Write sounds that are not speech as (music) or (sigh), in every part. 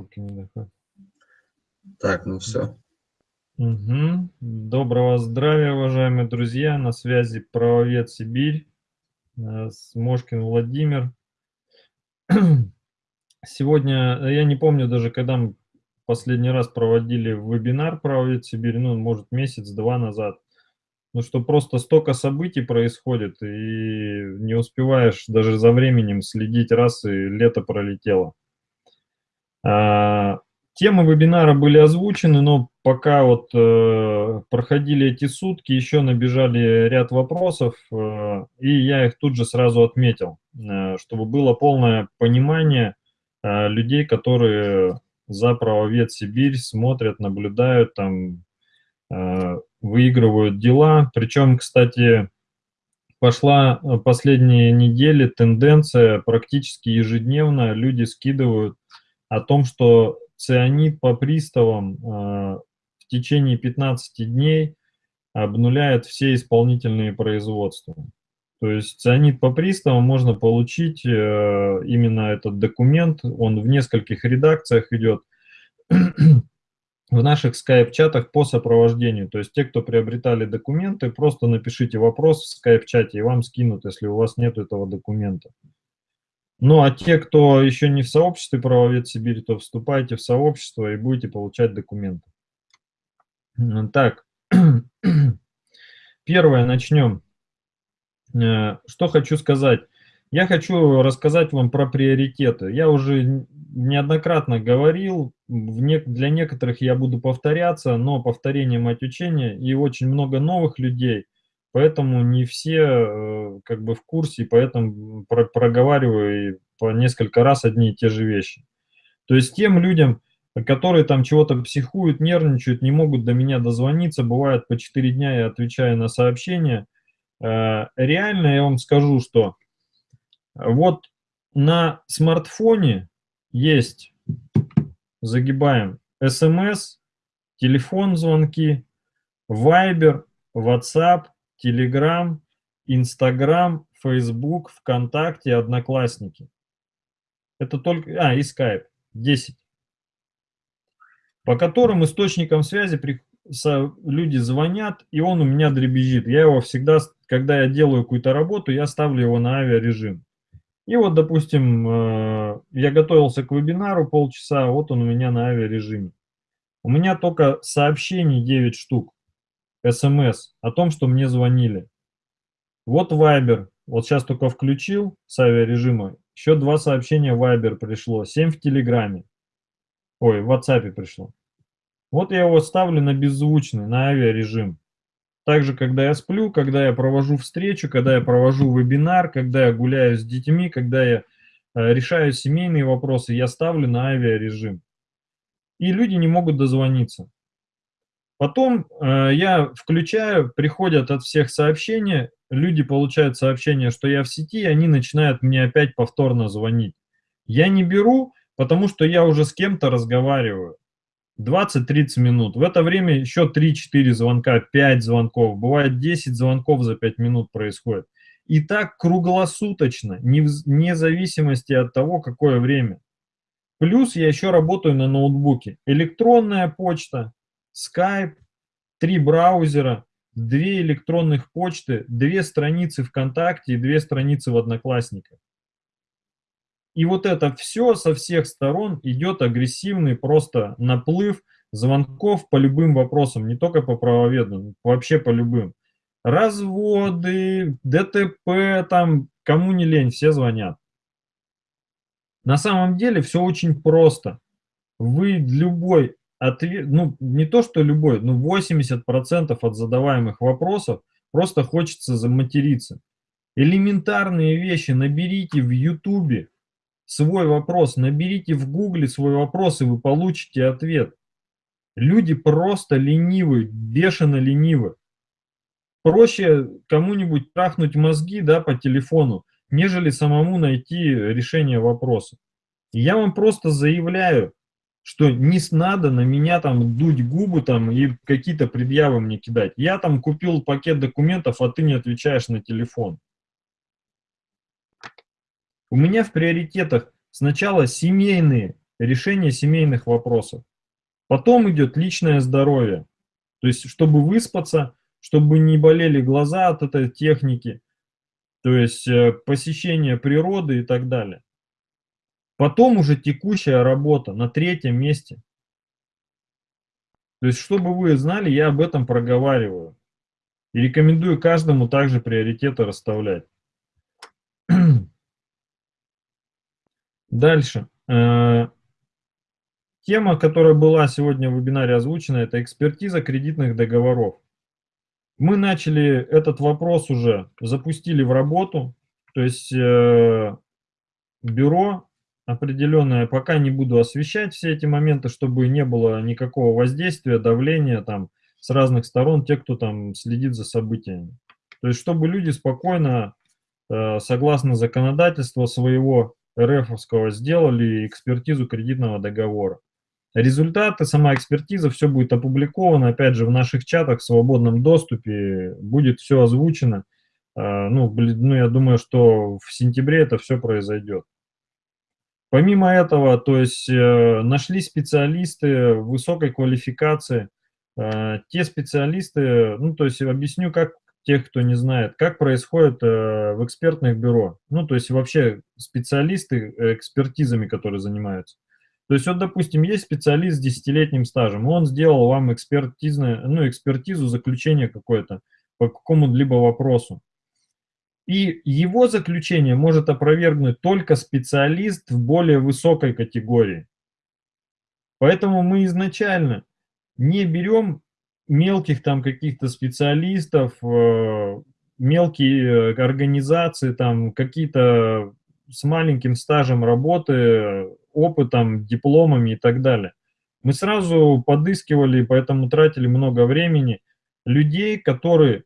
Руки не доходят. Так, ну все. Угу. Доброго здравия, уважаемые друзья. На связи правовед Сибирь, э, Смошкин Владимир. (clears throat) Сегодня, э, я не помню даже, когда мы последний раз проводили вебинар правовед Сибирь, ну, может, месяц-два назад. Ну, что просто столько событий происходит, и не успеваешь даже за временем следить, раз и лето пролетело. А, темы вебинара были озвучены, но пока вот э, проходили эти сутки, еще набежали ряд вопросов, э, и я их тут же сразу отметил, э, чтобы было полное понимание людей, которые за правовед Сибирь смотрят, наблюдают, там, выигрывают дела. Причем, кстати, пошла последние недели тенденция практически ежедневно люди скидывают о том, что цианид по приставам э, в течение 15 дней обнуляет все исполнительные производства. То есть цианид по приставам можно получить, э, именно этот документ, он в нескольких редакциях идет, (clears throat) в наших скайп-чатах по сопровождению. То есть те, кто приобретали документы, просто напишите вопрос в скайп-чате, и вам скинут, если у вас нет этого документа. Ну, а те, кто еще не в сообществе правовед Сибири, то вступайте в сообщество и будете получать документы. Так, (clears throat) первое, начнем. Э, что хочу сказать. Я хочу рассказать вам про приоритеты. Я уже неоднократно говорил, для некоторых я буду повторяться, но повторение мать учения, и очень много новых людей – Поэтому не все э, как бы в курсе, поэтому проговариваю по несколько раз одни и те же вещи. То есть тем людям, которые там чего-то психуют, нервничают, не могут до меня дозвониться, бывает по 4 дня я отвечаю на сообщения, э, реально я вам скажу, что вот на смартфоне есть, загибаем, смс, телефон звонки, Viber, WhatsApp, Telegram, Instagram, Facebook, ВКонтакте, Одноклассники. Это только... А, и Skype. 10. По которым источникам связи при, со, люди звонят, и он у меня дребезжит. Я его всегда, когда я делаю какую-то работу, я ставлю его на авиарежим. И вот, допустим, э, я готовился к вебинару полчаса, вот он у меня на авиарежиме. У меня только сообщений 9 штук смс о том, что мне звонили. Вот Viber, вот сейчас только включил с авиарежима, еще два сообщения Viber пришло, 7 в Телеграме, ой, в WhatsApp пришло. Вот я его ставлю на беззвучный, на авиарежим. Также, когда я сплю, когда я провожу встречу, когда я провожу вебинар, когда я гуляю с детьми, когда я э, решаю семейные вопросы, я ставлю на авиарежим. И люди не могут дозвониться. Потом э, я включаю, приходят от всех сообщения, люди получают сообщение, что я в сети, и они начинают мне опять повторно звонить. Я не беру, потому что я уже с кем-то разговариваю. 20-30 минут. В это время еще 3-4 звонка, 5 звонков, бывает 10 звонков за 5 минут происходит. И так круглосуточно, вне зависимости от того, какое время. Плюс я еще работаю на ноутбуке. Электронная почта, Skype, три браузера, две электронных почты, две страницы ВКонтакте и две страницы в Одноклассниках. И вот это все со всех сторон идет агрессивный просто наплыв звонков по любым вопросам, не только по правоведным, вообще по любым. Разводы, ДТП, там, кому не лень, все звонят. На самом деле все очень просто. Вы любой ответ, ну, не то, что любой, но 80% от задаваемых вопросов просто хочется заматериться. Элементарные вещи наберите в Ютубе свой вопрос, наберите в Гугле свой вопрос, и вы получите ответ. Люди просто ленивы, бешено ленивы. Проще кому-нибудь трахнуть мозги да, по телефону, нежели самому найти решение вопроса. я вам просто заявляю, что не надо на меня там дуть губы там и какие-то предъявы мне кидать. Я там купил пакет документов, а ты не отвечаешь на телефон. У меня в приоритетах сначала семейные решение семейных вопросов. Потом идет личное здоровье. То есть, чтобы выспаться, чтобы не болели глаза от этой техники, то есть э, посещение природы и так далее. Потом уже текущая работа на третьем месте. То есть, чтобы вы знали, я об этом проговариваю. И рекомендую каждому также приоритеты расставлять. (clears throat) Дальше. Э, тема, которая была сегодня в вебинаре озвучена, это экспертиза кредитных договоров. Мы начали этот вопрос уже, запустили в работу, то есть э, бюро определенное, пока не буду освещать все эти моменты, чтобы не было никакого воздействия, давления там с разных сторон, те, кто там следит за событиями. То есть, чтобы люди спокойно, э, согласно законодательству своего РФовского, сделали экспертизу кредитного договора. Результаты, сама экспертиза, все будет опубликовано, опять же, в наших чатах в свободном доступе, будет все озвучено. А, ну, ну, я думаю, что в сентябре это все произойдет. Помимо этого, то есть э, нашли специалисты высокой квалификации, э, те специалисты, ну, то есть объясню, как тех, кто не знает, как происходит э, в экспертных бюро, ну, то есть вообще специалисты экспертизами, которые занимаются. То есть вот, допустим, есть специалист с десятилетним стажем, он сделал вам экспертизное, ну, экспертизу, заключение какое-то по какому-либо вопросу. И его заключение может опровергнуть только специалист в более высокой категории. Поэтому мы изначально не берем мелких там каких-то специалистов, э, мелкие организации, там какие-то с маленьким стажем работы, опытом, дипломами и так далее. Мы сразу подыскивали, поэтому тратили много времени, людей, которые,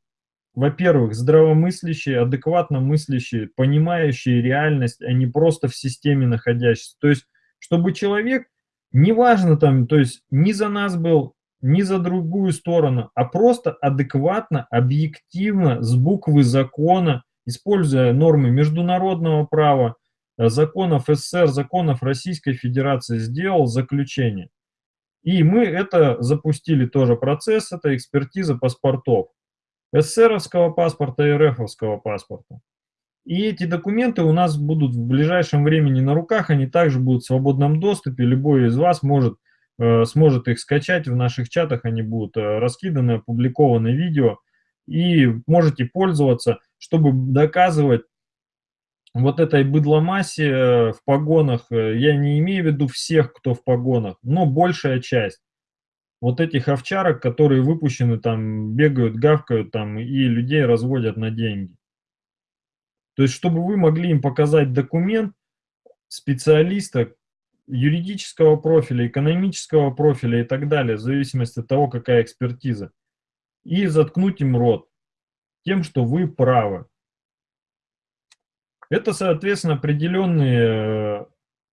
во-первых, здравомыслящие, адекватно мыслящие, понимающие реальность, а не просто в системе находящиеся. То есть, чтобы человек, неважно там, то есть, не за нас был, не за другую сторону, а просто адекватно, объективно, с буквы закона, используя нормы международного права, э, законов СССР, законов Российской Федерации, сделал заключение. И мы это запустили тоже процесс, это экспертиза паспортов. СССРовского паспорта и РФовского паспорта. И эти документы у нас будут в ближайшем времени на руках, они также будут в свободном доступе, любой из вас может, э, сможет их скачать, в наших чатах они будут э, раскиданы, опубликованы видео, и можете пользоваться чтобы доказывать вот этой быдломассе э, в погонах, э, я не имею в виду всех, кто в погонах, но большая часть вот этих овчарок, которые выпущены там, бегают, гавкают там и людей разводят на деньги. То есть, чтобы вы могли им показать документ специалиста юридического профиля, экономического профиля и так далее, в зависимости от того, какая экспертиза, и заткнуть им рот тем, что вы правы. Это, соответственно, определенные э,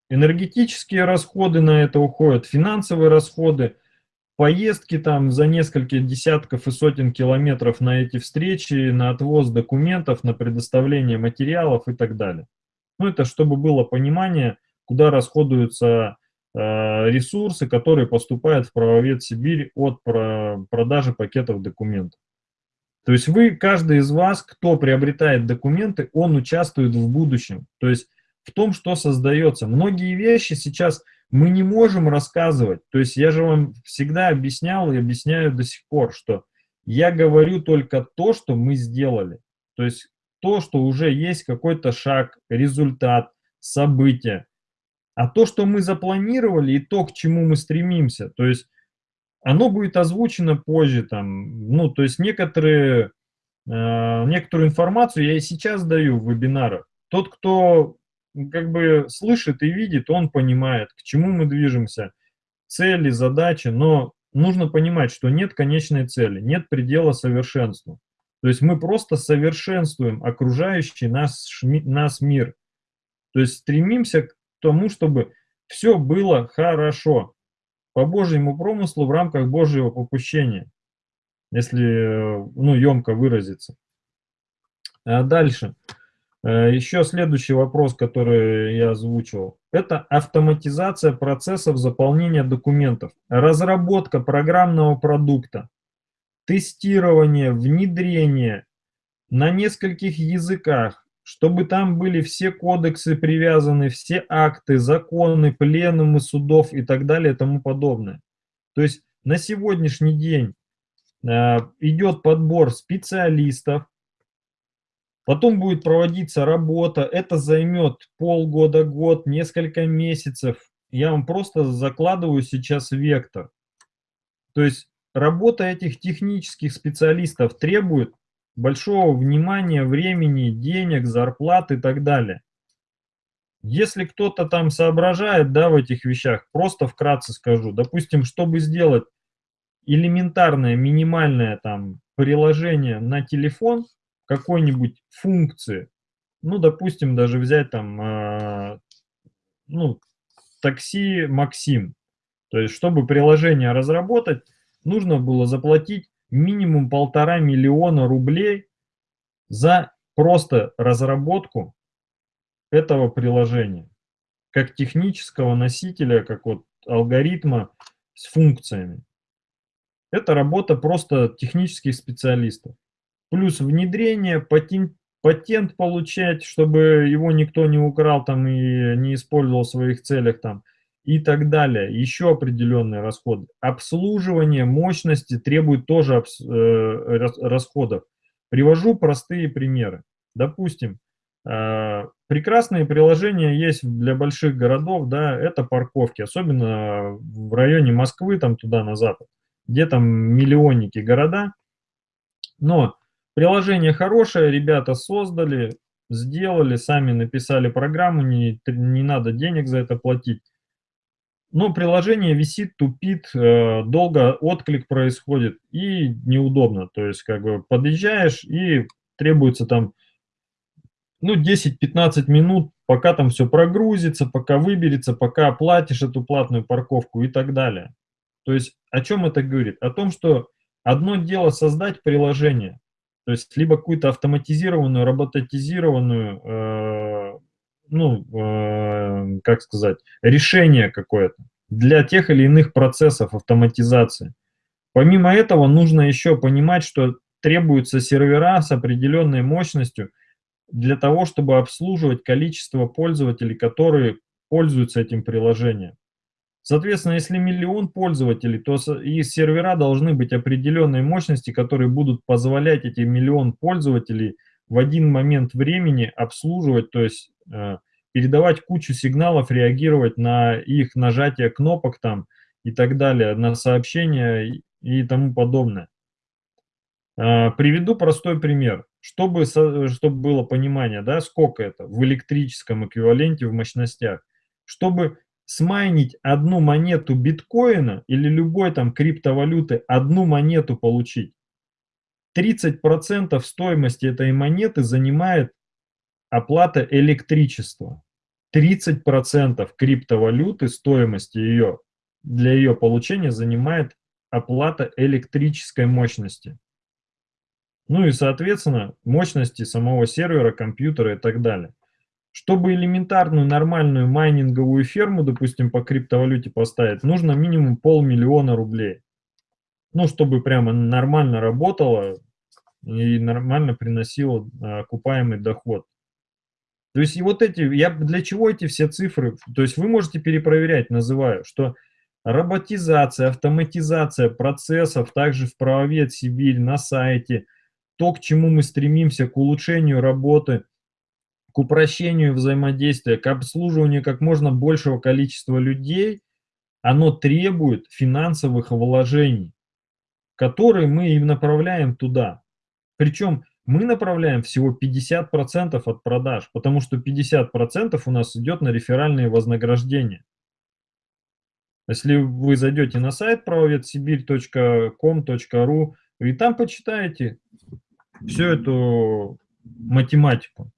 энергетические расходы на это уходят, финансовые расходы, поездки там за несколько десятков и сотен километров на эти встречи, на отвоз документов, на предоставление материалов и так далее. Ну, это чтобы было понимание, куда расходуются э, ресурсы, которые поступают в правовед Сибирь от продажи пакетов документов. То есть вы, каждый из вас, кто приобретает документы, он участвует в будущем. То есть в том, что создается. Многие вещи сейчас мы не можем рассказывать. То есть я же вам всегда объяснял и объясняю до сих пор, что я говорю только то, что мы сделали. То есть то, что уже есть какой-то шаг, результат, событие. А то, что мы запланировали и то, к чему мы стремимся, то есть оно будет озвучено позже, там, ну, то есть некоторые, э, некоторую информацию я и сейчас даю в вебинарах. Тот, кто как бы слышит и видит, он понимает, к чему мы движемся, цели, задачи, но нужно понимать, что нет конечной цели, нет предела совершенству. То есть мы просто совершенствуем окружающий нас, нас мир. То есть стремимся к тому, чтобы все было хорошо по Божьему промыслу в рамках Божьего попущения, если ну, емко выразиться. А дальше. Э, Еще следующий вопрос, который я озвучивал. это автоматизация процессов заполнения документов, разработка программного продукта, тестирование, внедрение на нескольких языках, чтобы там были все кодексы привязаны, все акты, законы, пленумы судов и так далее и тому подобное. То есть на сегодняшний день э, идет подбор специалистов, потом будет проводиться работа, это займет полгода, год, несколько месяцев. Я вам просто закладываю сейчас вектор. То есть работа этих технических специалистов требует большого внимания, времени, денег, зарплат и так далее. Если кто-то там соображает, да, в этих вещах, просто вкратце скажу, допустим, чтобы сделать элементарное, минимальное там приложение на телефон какой-нибудь функции, ну, допустим, даже взять там, э, ну, такси Максим, то есть, чтобы приложение разработать, нужно было заплатить минимум полтора миллиона рублей за просто разработку этого приложения, как технического носителя, как вот алгоритма с функциями. Это работа просто технических специалистов. Плюс внедрение, патент, патент получать, чтобы его никто не украл там и не использовал в своих целях там и так далее. Еще определенные расходы. Обслуживание мощности требует тоже э, расходов. Привожу простые примеры. Допустим, э, прекрасные приложения есть для больших городов, да, это парковки, особенно в районе Москвы, там туда на запад, где там миллионники города. Но приложение хорошее, ребята создали, сделали, сами написали программу, не, не надо денег за это платить но приложение висит, тупит, э, долго отклик происходит и неудобно. То есть как бы подъезжаешь и требуется там ну 10-15 минут, пока там все прогрузится, пока выберется, пока оплатишь эту платную парковку и так далее. То есть о чем это говорит? О том, что одно дело создать приложение, то есть либо какую-то автоматизированную, роботизированную э, ну, э, как сказать, решение какое-то для тех или иных процессов автоматизации. Помимо этого, нужно еще понимать, что требуются сервера с определенной мощностью для того, чтобы обслуживать количество пользователей, которые пользуются этим приложением. Соответственно, если миллион пользователей, то и сервера должны быть определенной мощности, которые будут позволять эти миллион пользователей в один момент времени обслуживать, то есть Э, передавать кучу сигналов, реагировать на их нажатие кнопок там и так далее, на сообщения и тому подобное. Э, приведу простой пример, чтобы, чтобы было понимание, да, сколько это в электрическом эквиваленте в мощностях. Чтобы смайнить одну монету биткоина или любой там криптовалюты, одну монету получить, 30% стоимости этой монеты занимает оплата электричества. 30% криптовалюты стоимости ее для ее получения занимает оплата электрической мощности. Ну и, соответственно, мощности самого сервера, компьютера и так далее. Чтобы элементарную нормальную майнинговую ферму, допустим, по криптовалюте поставить, нужно минимум полмиллиона рублей. Ну, чтобы прямо нормально работало и нормально приносило а, окупаемый доход. То есть и вот эти, я для чего эти все цифры, то есть вы можете перепроверять, называю, что роботизация, автоматизация процессов, также в правовед Сибирь, на сайте, то, к чему мы стремимся, к улучшению работы, к упрощению взаимодействия, к обслуживанию как можно большего количества людей, оно требует финансовых вложений, которые мы им направляем туда. Причем мы направляем всего 50% от продаж, потому что 50% у нас идет на реферальные вознаграждения. Если вы зайдете на сайт правоведсибирь.com.ру и там почитаете всю эту математику.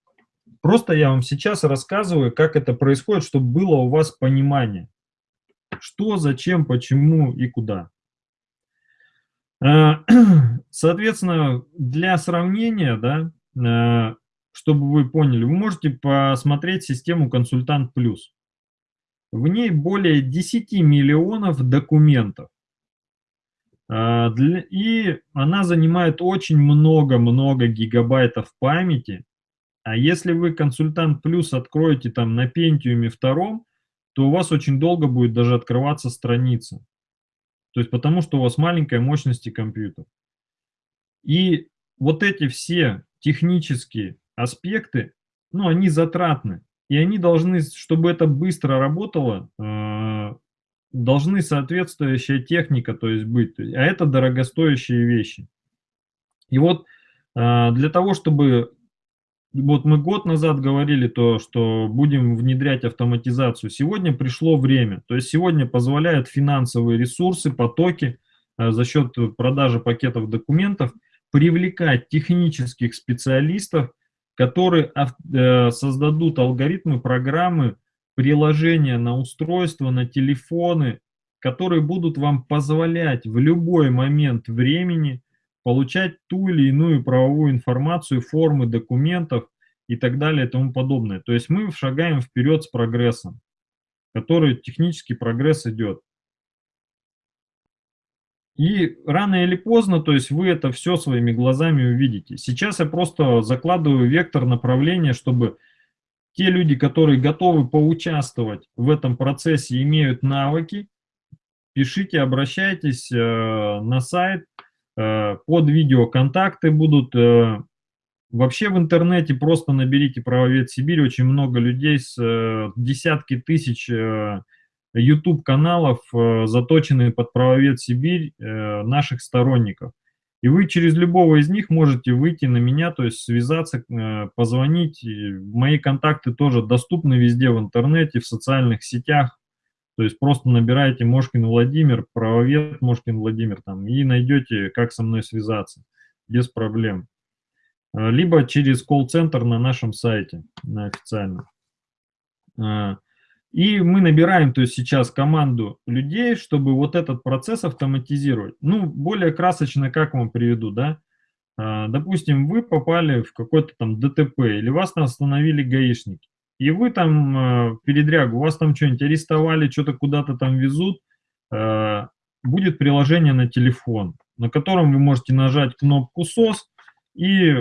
Просто я вам сейчас рассказываю, как это происходит, чтобы было у вас понимание, что, зачем, почему и куда. Э, (clears throat) соответственно, для сравнения, да, э, чтобы вы поняли, вы можете посмотреть систему «Консультант Плюс». в ней более 10 миллионов документов. А, и она занимает очень много-много гигабайтов памяти. А если вы консультант плюс откроете там на Pentium втором, то у вас очень долго будет даже открываться страница. То есть потому что у вас маленькая мощности компьютер. И вот эти все технические аспекты, ну, они затратны. И они должны, чтобы это быстро работало, э, должны соответствующая техника, то есть быть. А это дорогостоящие вещи. И вот э, для того, чтобы... Вот мы год назад говорили то, что будем внедрять автоматизацию. Сегодня пришло время. То есть сегодня позволяют финансовые ресурсы, потоки э, за счет продажи пакетов документов привлекать технических специалистов, которые э, создадут алгоритмы, программы, приложения на устройства, на телефоны, которые будут вам позволять в любой момент времени получать ту или иную правовую информацию, формы документов и так далее и тому подобное. То есть мы шагаем вперед с прогрессом, который технический прогресс идет. И рано или поздно, то есть вы это все своими глазами увидите. Сейчас я просто закладываю вектор направления, чтобы те люди, которые готовы поучаствовать в этом процессе, имеют навыки, пишите, обращайтесь э, на сайт, под видео контакты будут. Э, вообще в интернете просто наберите «Правовед Сибирь», очень много людей, с э, десятки тысяч э, YouTube-каналов, э, заточенные под правовед Сибирь, э, наших сторонников. И вы через любого из них можете выйти на меня, то есть связаться, э, позвонить. Мои контакты тоже доступны везде в интернете, в социальных сетях. То есть просто набираете Мошкин Владимир, правовед Мошкин Владимир, там, и найдете, как со мной связаться, без проблем. Либо через колл-центр на нашем сайте, на официальном. И мы набираем, то есть сейчас команду людей, чтобы вот этот процесс автоматизировать. Ну, более красочно, как вам приведу, да? А, допустим, вы попали в какой-то там ДТП, или вас там остановили гаишники, и вы там а, передрягу, вас там что-нибудь арестовали, что-то куда-то там везут, а, будет приложение на телефон, на котором вы можете нажать кнопку SOS, и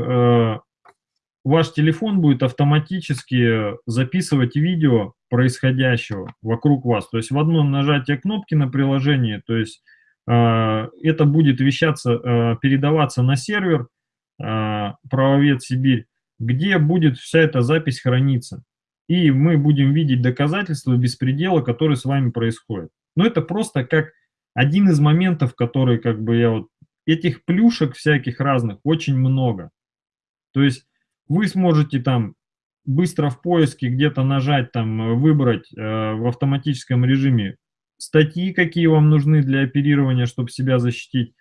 ваш телефон будет автоматически записывать видео происходящего вокруг вас. То есть в одно нажатие кнопки на приложении, то есть э, это будет вещаться, э, передаваться на сервер э, правовед Сибирь, где будет вся эта запись храниться. И мы будем видеть доказательства беспредела, который с вами происходит. Но это просто как один из моментов, который как бы я вот... Этих плюшек всяких разных очень много. То есть вы сможете там быстро в поиске где-то нажать, там, выбрать э, в автоматическом режиме статьи, какие вам нужны для оперирования, чтобы себя защитить,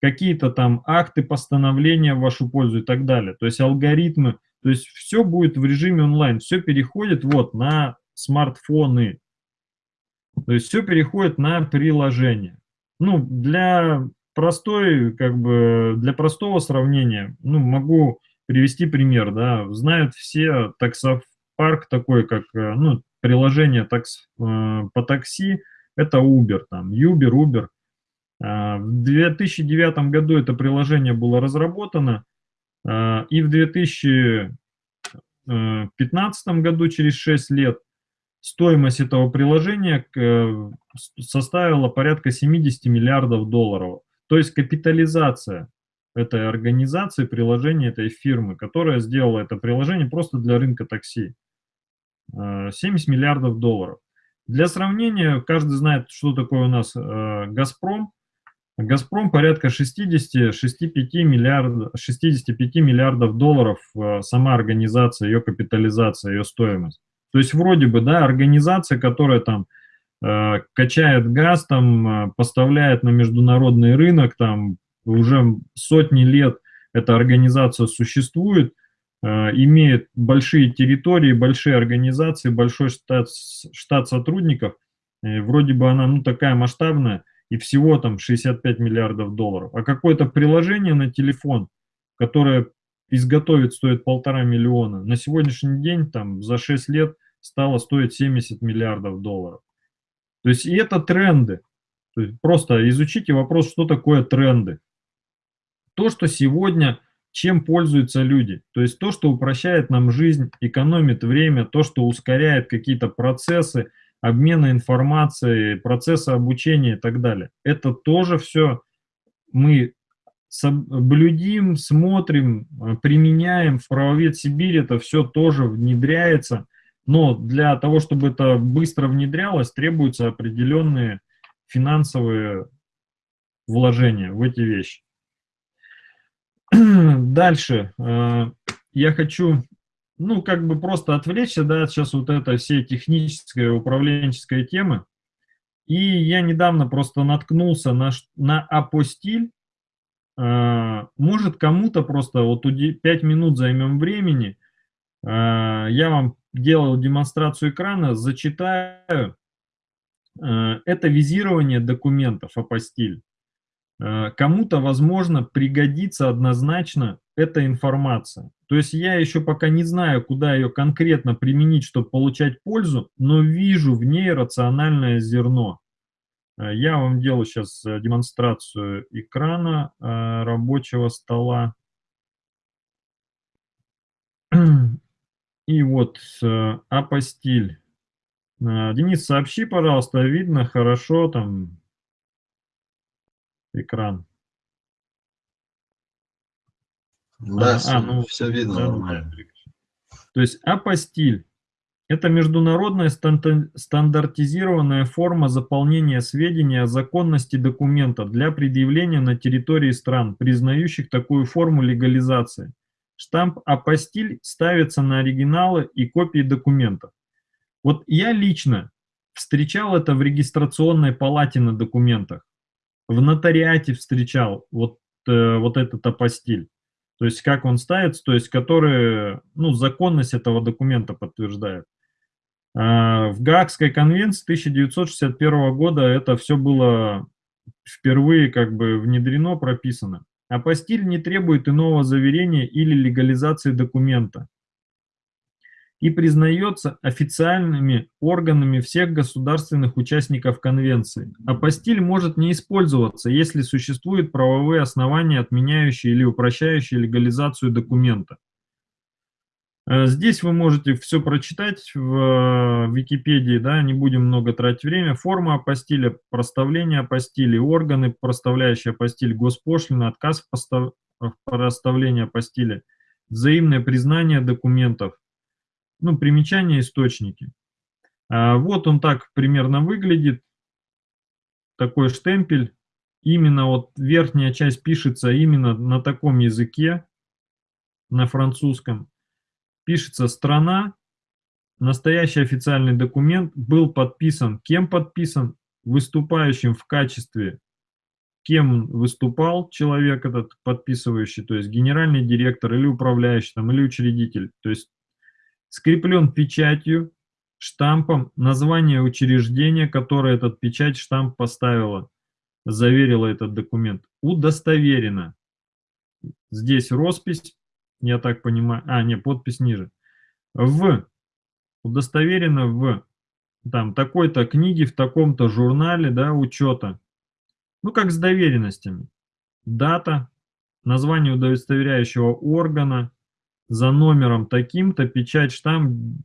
какие-то там акты, постановления в вашу пользу и так далее. То есть алгоритмы, то есть все будет в режиме онлайн, все переходит вот на смартфоны. То есть все переходит на приложение. Ну, для простой, как бы, для простого сравнения, ну, могу привести пример, да, знают все таксопарк такой, как, э, ну, приложение такс, э, по такси, это Uber, там, Uber, Uber. А, в 2009 году это приложение было разработано, и в 2015 году, через 6 лет, стоимость этого приложения э, составила порядка 70 миллиардов долларов. То есть капитализация этой организации, приложения этой фирмы, которая сделала это приложение просто для рынка такси. 70 э, миллиардов долларов. Для сравнения, каждый знает, что такое у нас э, «Газпром». «Газпром» порядка 60-65 миллиардов, 65 миллиардов долларов э, сама организация, ее капитализация, ее стоимость. То есть вроде бы, да, организация, которая там качает газ, там, поставляет на международный рынок, там, уже сотни лет эта организация существует, э, имеет большие территории, большие организации, большой штат, штат сотрудников. Э, вроде бы она ну, такая масштабная, и всего там 65 миллиардов долларов. А какое-то приложение на телефон, которое изготовить стоит полтора миллиона, на сегодняшний день там за 6 лет стало стоить 70 миллиардов долларов. То есть и это тренды. То есть просто изучите вопрос, что такое тренды. То, что сегодня, чем пользуются люди. То есть то, что упрощает нам жизнь, экономит время, то, что ускоряет какие-то процессы, обмена информацией, процессы обучения и так далее. Это тоже все мы блюдим, смотрим, применяем. В правовед Сибирь это все тоже внедряется. Но для того, чтобы это быстро внедрялось, требуются определенные финансовые вложения в эти вещи. (clears throat) Дальше. Э, я хочу, ну, как бы просто отвлечься, да, сейчас вот это все техническая, управленческая темы. И я недавно просто наткнулся на, на апостиль. Э, может, кому-то просто вот 5 минут займем времени. Э, я вам делал демонстрацию экрана, зачитаю. Это визирование документов апостиль. Кому-то, возможно, пригодится однозначно эта информация. То есть я еще пока не знаю, куда ее конкретно применить, чтобы получать пользу, но вижу в ней рациональное зерно. Э, я вам делаю сейчас э, демонстрацию экрана рабочего стола. И вот апостиль. Денис, сообщи, пожалуйста, видно хорошо там экран. Да, а, все, а, ну, все видно да, нормально. То есть апостиль – это международная стандартизированная форма заполнения сведений о законности документа для предъявления на территории стран, признающих такую форму легализации. Штамп апостиль ставится на оригиналы и копии документов. Вот я лично встречал это в регистрационной палате на документах в нотариате встречал вот, э, вот этот апостиль. То есть как он ставится, то есть который, ну, законность этого документа подтверждает. А в Гаагской конвенции 1961 года это все было впервые как бы внедрено, прописано. Апостиль не требует иного заверения или легализации документа и признается официальными органами всех государственных участников конвенции. Апостиль может не использоваться, если существуют правовые основания, отменяющие или упрощающие легализацию документа. Э, здесь вы можете все прочитать в э, Википедии, да, не будем много тратить время. Форма апостиля, проставление апостиля, органы, проставляющие апостиль, госпошлина, отказ в проставлении апостиля, взаимное признание документов, ну, примечания, источники. А вот он так примерно выглядит, такой штемпель. Именно вот верхняя часть пишется именно на таком языке, на французском. Пишется страна, настоящий официальный документ был подписан. Кем подписан? Выступающим в качестве, кем выступал человек этот подписывающий, то есть генеральный директор или управляющий там, или учредитель. То есть скреплен печатью, штампом, название учреждения, которое этот печать штамп поставила, заверила этот документ, удостоверено. Здесь роспись, я так понимаю, а, не, подпись ниже. В, удостоверено в, там, такой-то книге, в таком-то журнале, да, учета. Ну, как с доверенностями. Дата, название удостоверяющего органа, за номером таким-то, печать, штамп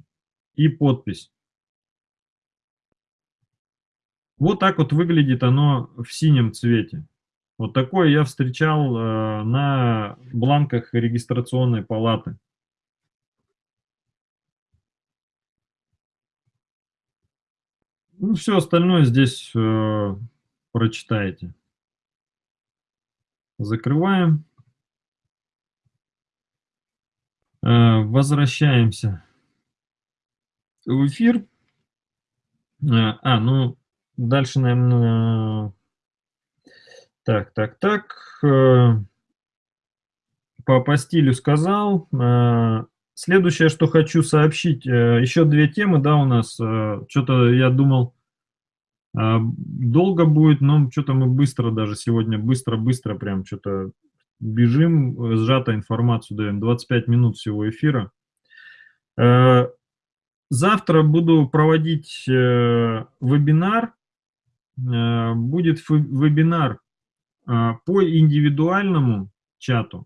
и подпись. Вот так вот выглядит оно в синем цвете. Вот такое я встречал э, на бланках регистрационной палаты. Ну, все остальное здесь э, прочитаете. Закрываем. Возвращаемся в эфир. Э, а, ну, дальше, наверное... Так, так, так. Э, по, по стилю сказал. Следующее, что хочу сообщить, еще две темы, да, у нас. Что-то я думал, долго будет, но что-то мы быстро даже сегодня, быстро-быстро прям что-то бежим, э, сжато информацию даем, 25 минут всего эфира. Э, завтра буду проводить э, вебинар будет вебинар по индивидуальному чату.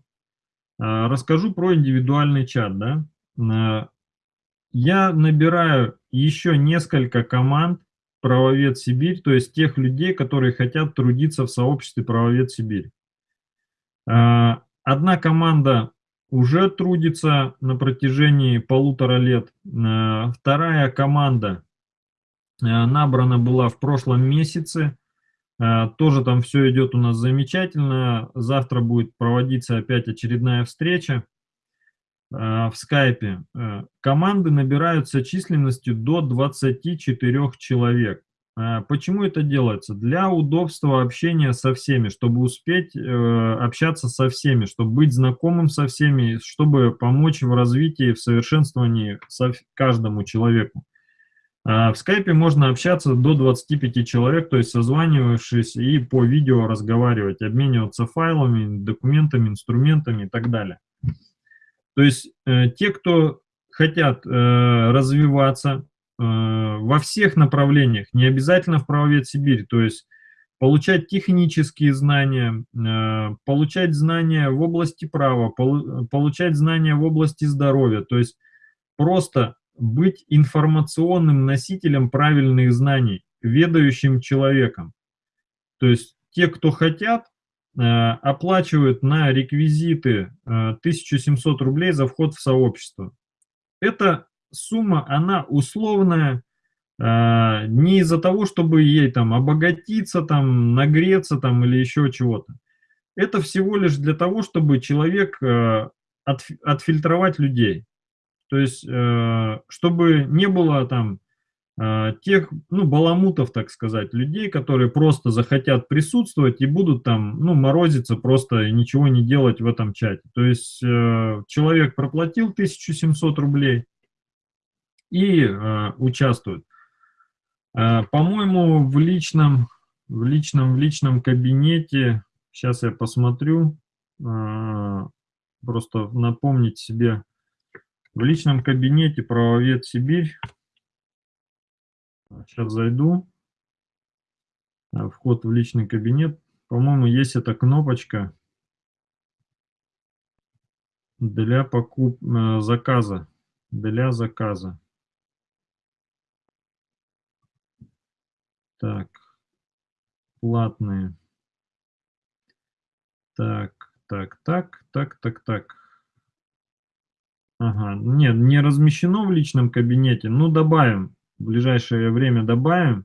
Расскажу про индивидуальный чат. Да? Я набираю еще несколько команд Правовед Сибирь, то есть тех людей, которые хотят трудиться в сообществе Правовед Сибирь. Одна команда уже трудится на протяжении полутора лет. Э, вторая команда э, набрана была в прошлом месяце. Э, тоже там все идет у нас замечательно. Завтра будет проводиться опять очередная встреча в скайпе. Команды набираются численностью до 24 человек. А, почему это делается? Для удобства общения со всеми, чтобы успеть э, общаться со всеми, чтобы быть знакомым со всеми, чтобы помочь в развитии, в совершенствовании со каждому человеку. А в скайпе можно общаться до 25 человек, то есть созванивавшись и по видео разговаривать, обмениваться файлами, документами, инструментами и так далее. То есть э, те, кто хотят э, развиваться, Э, во всех направлениях, не обязательно в правовед Сибирь, то есть получать технические знания, э, получать знания в области права, получать знания в области здоровья, то есть просто быть информационным носителем правильных знаний, ведающим человеком. То есть те, кто хотят, э, оплачивают на реквизиты 1700 рублей за вход в сообщество. Это сумма, она условная, э, не из-за того, чтобы ей там обогатиться, там, нагреться там или еще чего-то. Это всего лишь для того, чтобы человек э, от, отфильтровать людей. То есть, э, чтобы не было там тех, ну, баламутов, так сказать, людей, которые просто захотят присутствовать и будут там, ну, морозиться просто и ничего не делать в этом чате. То есть, человек проплатил 1700 рублей, и э, участвуют. Э, По-моему, в личном, в личном, в личном кабинете, сейчас я посмотрю, э, просто напомнить себе, в личном кабинете правовед Сибирь, сейчас зайду, э, вход в личный кабинет, по-моему, есть эта кнопочка для покуп... Э, заказа, для заказа. Так, платные. Так, так, так, так, так, так. Ага, нет, не размещено в личном кабинете. Ну, добавим. В ближайшее время добавим.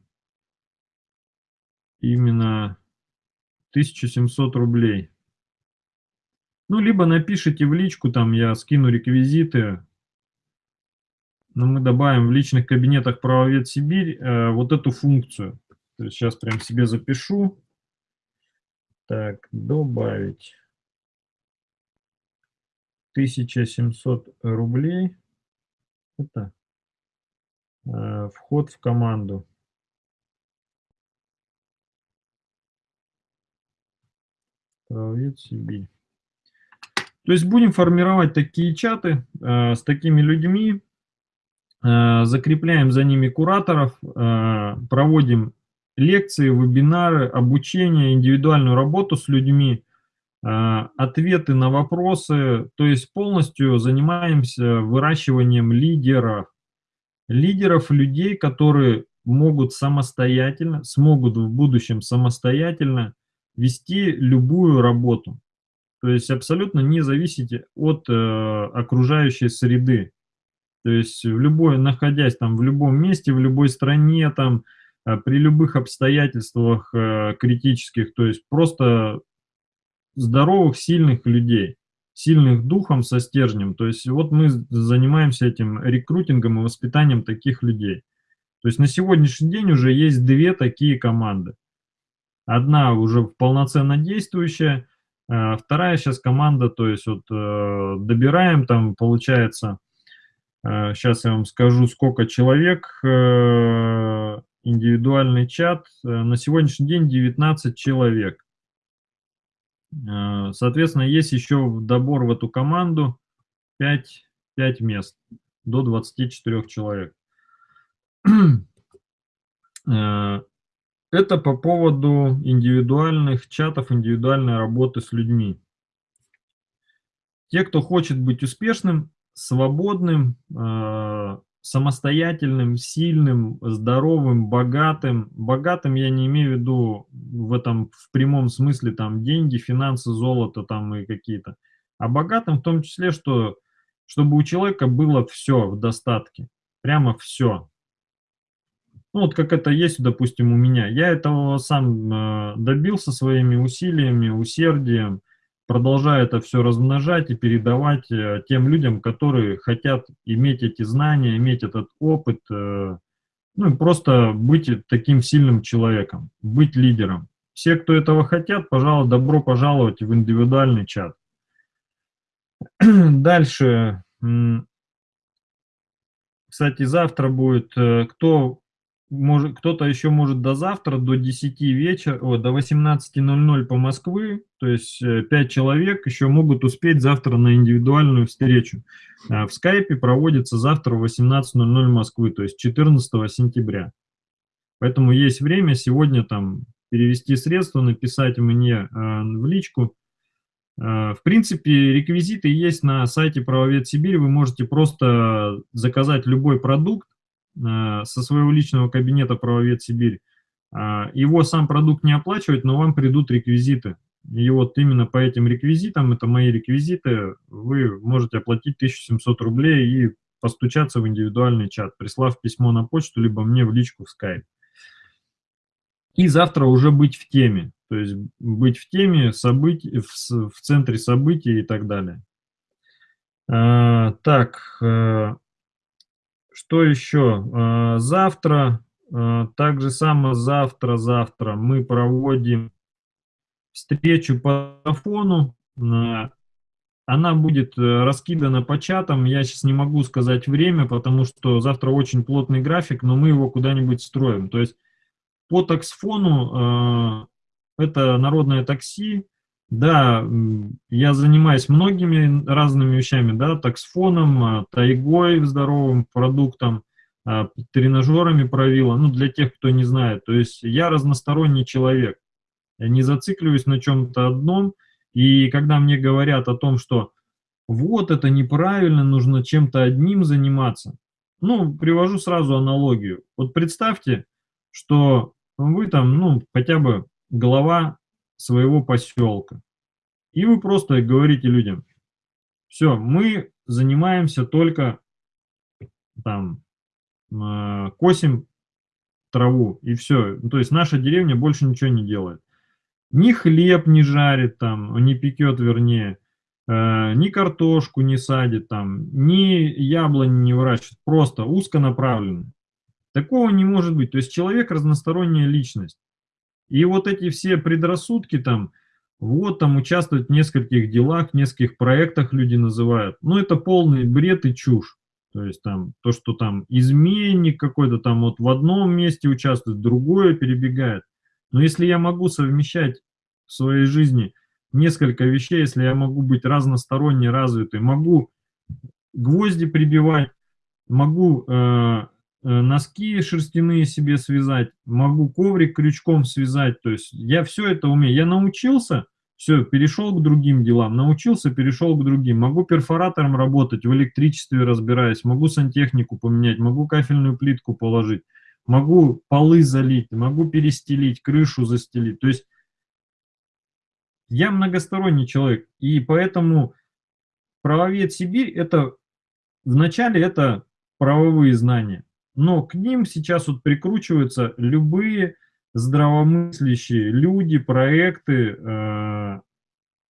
Именно 1700 рублей. Ну, либо напишите в личку, там я скину реквизиты, но мы добавим в личных кабинетах правовед Сибирь э, вот эту функцию. Сейчас прям себе запишу. Так, добавить 1700 рублей. Это э, вход в команду. Правовед Сибирь. То есть будем формировать такие чаты э, с такими людьми, Э, закрепляем за ними кураторов, э, проводим лекции, вебинары, обучение, индивидуальную работу с людьми, э, ответы на вопросы, то есть полностью занимаемся выращиванием лидеров. Лидеров, людей, которые могут самостоятельно, смогут в будущем самостоятельно вести любую работу. То есть абсолютно не зависите от окружающей среды. То есть в любой, находясь там в любом месте, в любой стране, там, э, при любых обстоятельствах э, критических, то есть просто здоровых, сильных людей, сильных духом со стержнем. То есть вот мы занимаемся этим рекрутингом и воспитанием таких людей. То есть на сегодняшний день уже есть две такие команды. Одна уже полноценно действующая, э, вторая сейчас команда, то есть вот добираем там, получается, Сейчас э, я вам скажу, сколько человек. Э, индивидуальный чат. Э, на сегодняшний день 19 человек. Соответственно, есть еще добор в эту команду 5, 5 мест до 24 человек. (clears throat) Это Это по поводу индивидуальных чатов, индивидуальной работы с людьми. Те, кто хочет быть успешным, свободным, э, самостоятельным, сильным, здоровым, богатым. Богатым я не имею в виду в этом в прямом смысле там деньги, финансы, золото там и какие-то. А богатым в том числе, что чтобы у человека было все в достатке. Прямо все. Ну, вот как это есть, допустим, у меня. Я этого сам э, добился своими усилиями, усердием, продолжаю это все размножать и передавать э, тем людям, которые хотят иметь эти знания, иметь этот опыт, э, ну и просто быть таким сильным человеком, быть лидером. Все, кто этого хотят, пожалуйста, добро пожаловать в индивидуальный чат. (clears throat) Дальше. Кстати, завтра будет, кто может, кто-то еще может до завтра, до 10 вечера, о, до 18.00 по Москве, то есть 5 э, человек еще могут успеть завтра на индивидуальную встречу. А в скайпе проводится завтра в 18.00 Москвы, то есть 14 сентября. Поэтому есть время сегодня там перевести средства, написать мне э, в личку. Э, в принципе, реквизиты есть на сайте Правовед Сибирь. Вы можете просто заказать любой продукт, Э, со своего личного кабинета «Правовед Сибирь», а, его сам продукт не оплачивать, но вам придут реквизиты. И вот именно по этим реквизитам, это мои реквизиты, вы можете оплатить 1700 рублей и постучаться в индивидуальный чат, прислав письмо на почту, либо мне в личку в Skype. И завтра уже быть в теме, то есть быть в теме событий, в, в центре событий и так далее. А, так, э, что еще? А, завтра, а, так же само завтра-завтра мы проводим встречу по телефону. А, она будет э, раскидана по чатам. Я сейчас не могу сказать время, потому что завтра очень плотный график, но мы его куда-нибудь строим. То есть по таксфону это народное такси, да, я занимаюсь многими разными вещами, да, таксфоном, а, тайгой, здоровым продуктом, а, тренажерами правила, ну, для тех, кто не знает. То есть я разносторонний человек. Я не зацикливаюсь на чем-то одном, и когда мне говорят о том, что вот это неправильно, нужно чем-то одним заниматься, ну, привожу сразу аналогию. Вот представьте, что вы там, ну, хотя бы глава своего поселка. И вы просто говорите людям, все, мы занимаемся только там, э, косим траву, и все. Ну, то есть наша деревня больше ничего не делает. Ни хлеб не жарит там, не пекет, вернее, э, ни картошку не садит там, ни яблони не выращивает, просто узконаправленно. Такого не может быть. То есть человек разносторонняя личность. И вот эти все предрассудки там, вот там участвуют в нескольких делах, в нескольких проектах люди называют. Ну, это полный бред и чушь. То есть там то, что там изменник какой-то там вот в одном месте участвует, другое перебегает. Но если я могу совмещать в своей жизни несколько вещей, если я могу быть разносторонне развитый, могу гвозди прибивать, могу Э, носки шерстяные себе связать, могу коврик крючком связать, то есть я все это умею. Я научился, все, перешел к другим делам, научился, перешел к другим. Могу перфоратором работать, в электричестве разбираюсь, могу сантехнику поменять, могу кафельную плитку положить, могу полы залить, могу перестелить, крышу застелить. То есть я многосторонний человек, и поэтому правовед Сибирь это вначале это правовые знания но к ним сейчас вот прикручиваются любые здравомыслящие люди, проекты, э,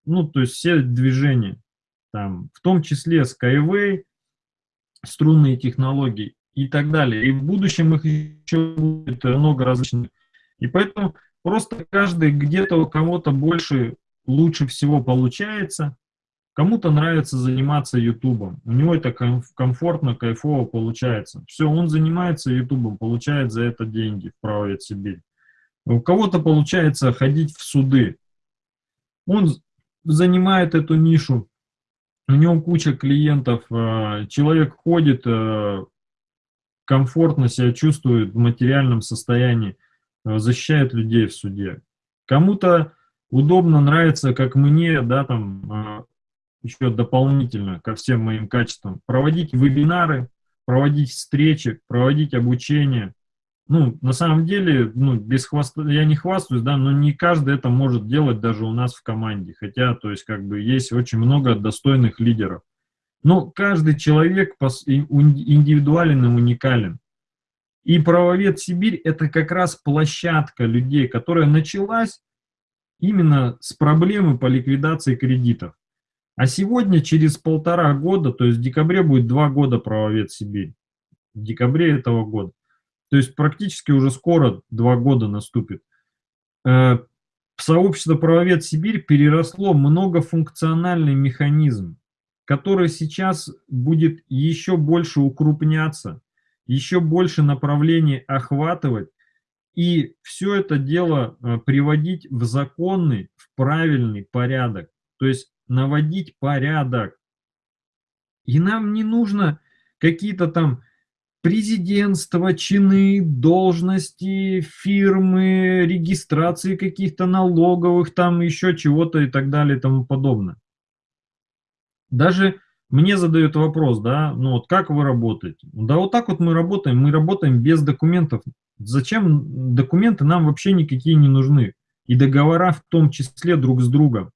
ну, то есть все движения, там, в том числе Skyway, струнные технологии и так далее. И в будущем их еще будет много различных. И поэтому просто каждый где-то у кого-то больше, лучше всего получается, Кому-то нравится заниматься ютубом, у него это комфортно, кайфово получается. Все, он занимается ютубом, получает за это деньги в правой Сибирь. У кого-то получается ходить в суды. Он занимает эту нишу, у него куча клиентов, э, человек ходит, э, комфортно себя чувствует в материальном состоянии. э, защищает людей в суде. Кому-то удобно, нравится, как мне, да, там, еще дополнительно ко всем моим качествам, проводить вебинары, проводить встречи, проводить обучение. Ну, на самом деле, ну, без хвоста, я не хвастаюсь, да, но не каждый это может делать даже у нас в команде. Хотя, то есть, как бы, есть очень много достойных лидеров. Но каждый человек индивидуален и уникален. И правовед Сибирь – это как раз площадка людей, которая началась именно с проблемы по ликвидации кредитов. А сегодня, через полтора года, то есть в декабре будет два года правовед Сибирь. В декабре этого года. То есть практически уже скоро два года наступит. Э, сообщество правовед Сибирь переросло многофункциональный механизм, который сейчас будет еще больше укрупняться, еще больше направлений охватывать и все это дело э, приводить в законный, в правильный порядок. То есть наводить порядок. И нам не нужно какие-то там президентства, чины, должности, фирмы, регистрации каких-то налоговых, там еще чего-то и так далее и тому подобное. Даже мне задают вопрос, да, ну вот как вы работаете? Да вот так вот мы работаем, мы работаем без документов. Зачем документы нам вообще никакие не нужны? И договора в том числе друг с другом.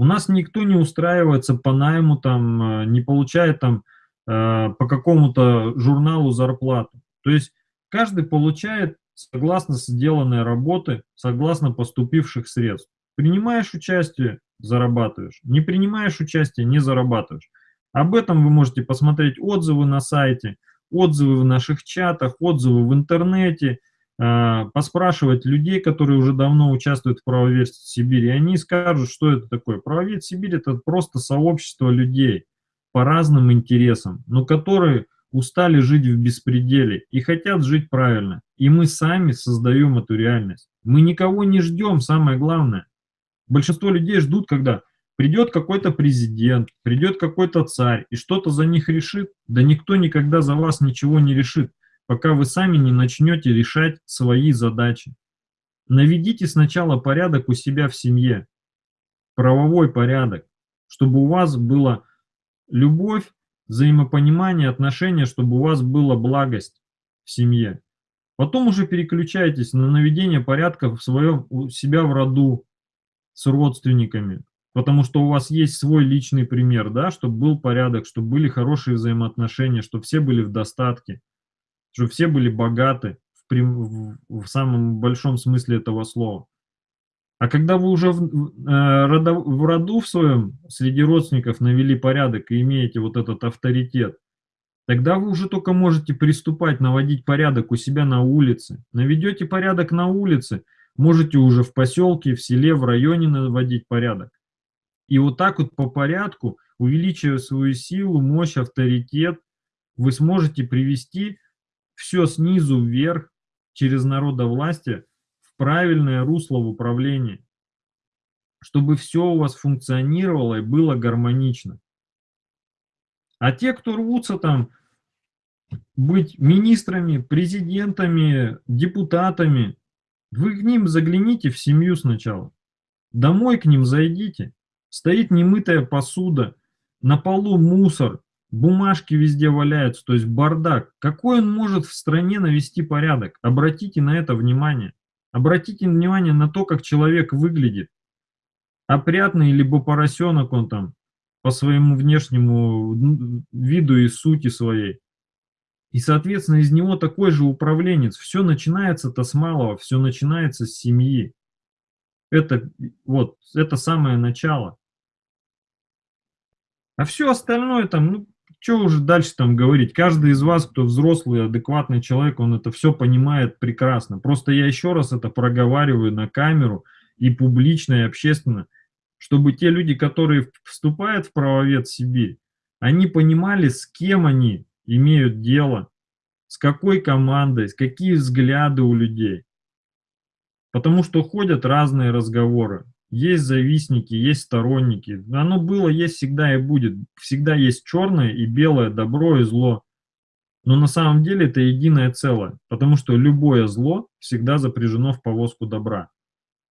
У нас никто не устраивается по найму, там, э, не получает там э, по какому-то журналу зарплату. То есть каждый получает согласно сделанной работы, согласно поступивших средств. Принимаешь участие – зарабатываешь. Не принимаешь участие – не зарабатываешь. Об этом вы можете посмотреть отзывы на сайте, отзывы в наших чатах, отзывы в интернете – поспрашивать людей, которые уже давно участвуют в правовед Сибири, они скажут, что это такое. Правовед Сибирь – это просто сообщество людей по разным интересам, но которые устали жить в беспределе и хотят жить правильно. И мы сами создаем эту реальность. Мы никого не ждем, самое главное. Большинство людей ждут, когда придет какой-то президент, придет какой-то царь и что-то за них решит. Да никто никогда за вас ничего не решит пока вы сами не начнете решать свои задачи. Наведите сначала порядок у себя в семье, правовой порядок, чтобы у вас была любовь, взаимопонимание, отношения, чтобы у вас была благость в семье. Потом уже переключайтесь на наведение порядка в своем, у себя в роду с родственниками, потому что у вас есть свой личный пример, да, чтобы был порядок, чтобы были хорошие взаимоотношения, чтобы все были в достатке чтобы все были богаты в, прям, в, в самом большом смысле этого слова. А когда вы уже в, э, роду, в роду в своем среди родственников навели порядок и имеете вот этот авторитет, тогда вы уже только можете приступать, наводить порядок у себя на улице. Наведете порядок на улице, можете уже в поселке, в селе, в районе наводить порядок. И вот так вот по порядку, увеличивая свою силу, мощь, авторитет, вы сможете привести все снизу вверх через народовластие в правильное русло в управлении, чтобы все у вас функционировало и было гармонично. А те, кто рвутся там быть министрами, президентами, депутатами, вы к ним загляните в семью сначала. Домой к ним зайдите. Стоит немытая посуда, на полу мусор, Бумажки везде валяются, то есть бардак. Какой он может в стране навести порядок? Обратите на это внимание. Обратите внимание на то, как человек выглядит. Опрятный, либо поросенок он там, по своему внешнему виду и сути своей. И, соответственно, из него такой же управленец. Все начинается-то с малого, все начинается с семьи. Это, вот, это самое начало. А все остальное там, ну, что уже дальше там говорить? Каждый из вас, кто взрослый, адекватный человек, он это все понимает прекрасно. Просто я еще раз это проговариваю на камеру и публично, и общественно, чтобы те люди, которые вступают в правовед Сибирь, они понимали, с кем они имеют дело, с какой командой, с какие взгляды у людей. Потому что ходят разные разговоры. Есть завистники, есть сторонники. Оно было, есть всегда и будет. Всегда есть черное и белое, добро и зло. Но на самом деле это единое целое, потому что любое зло всегда запряжено в повозку добра.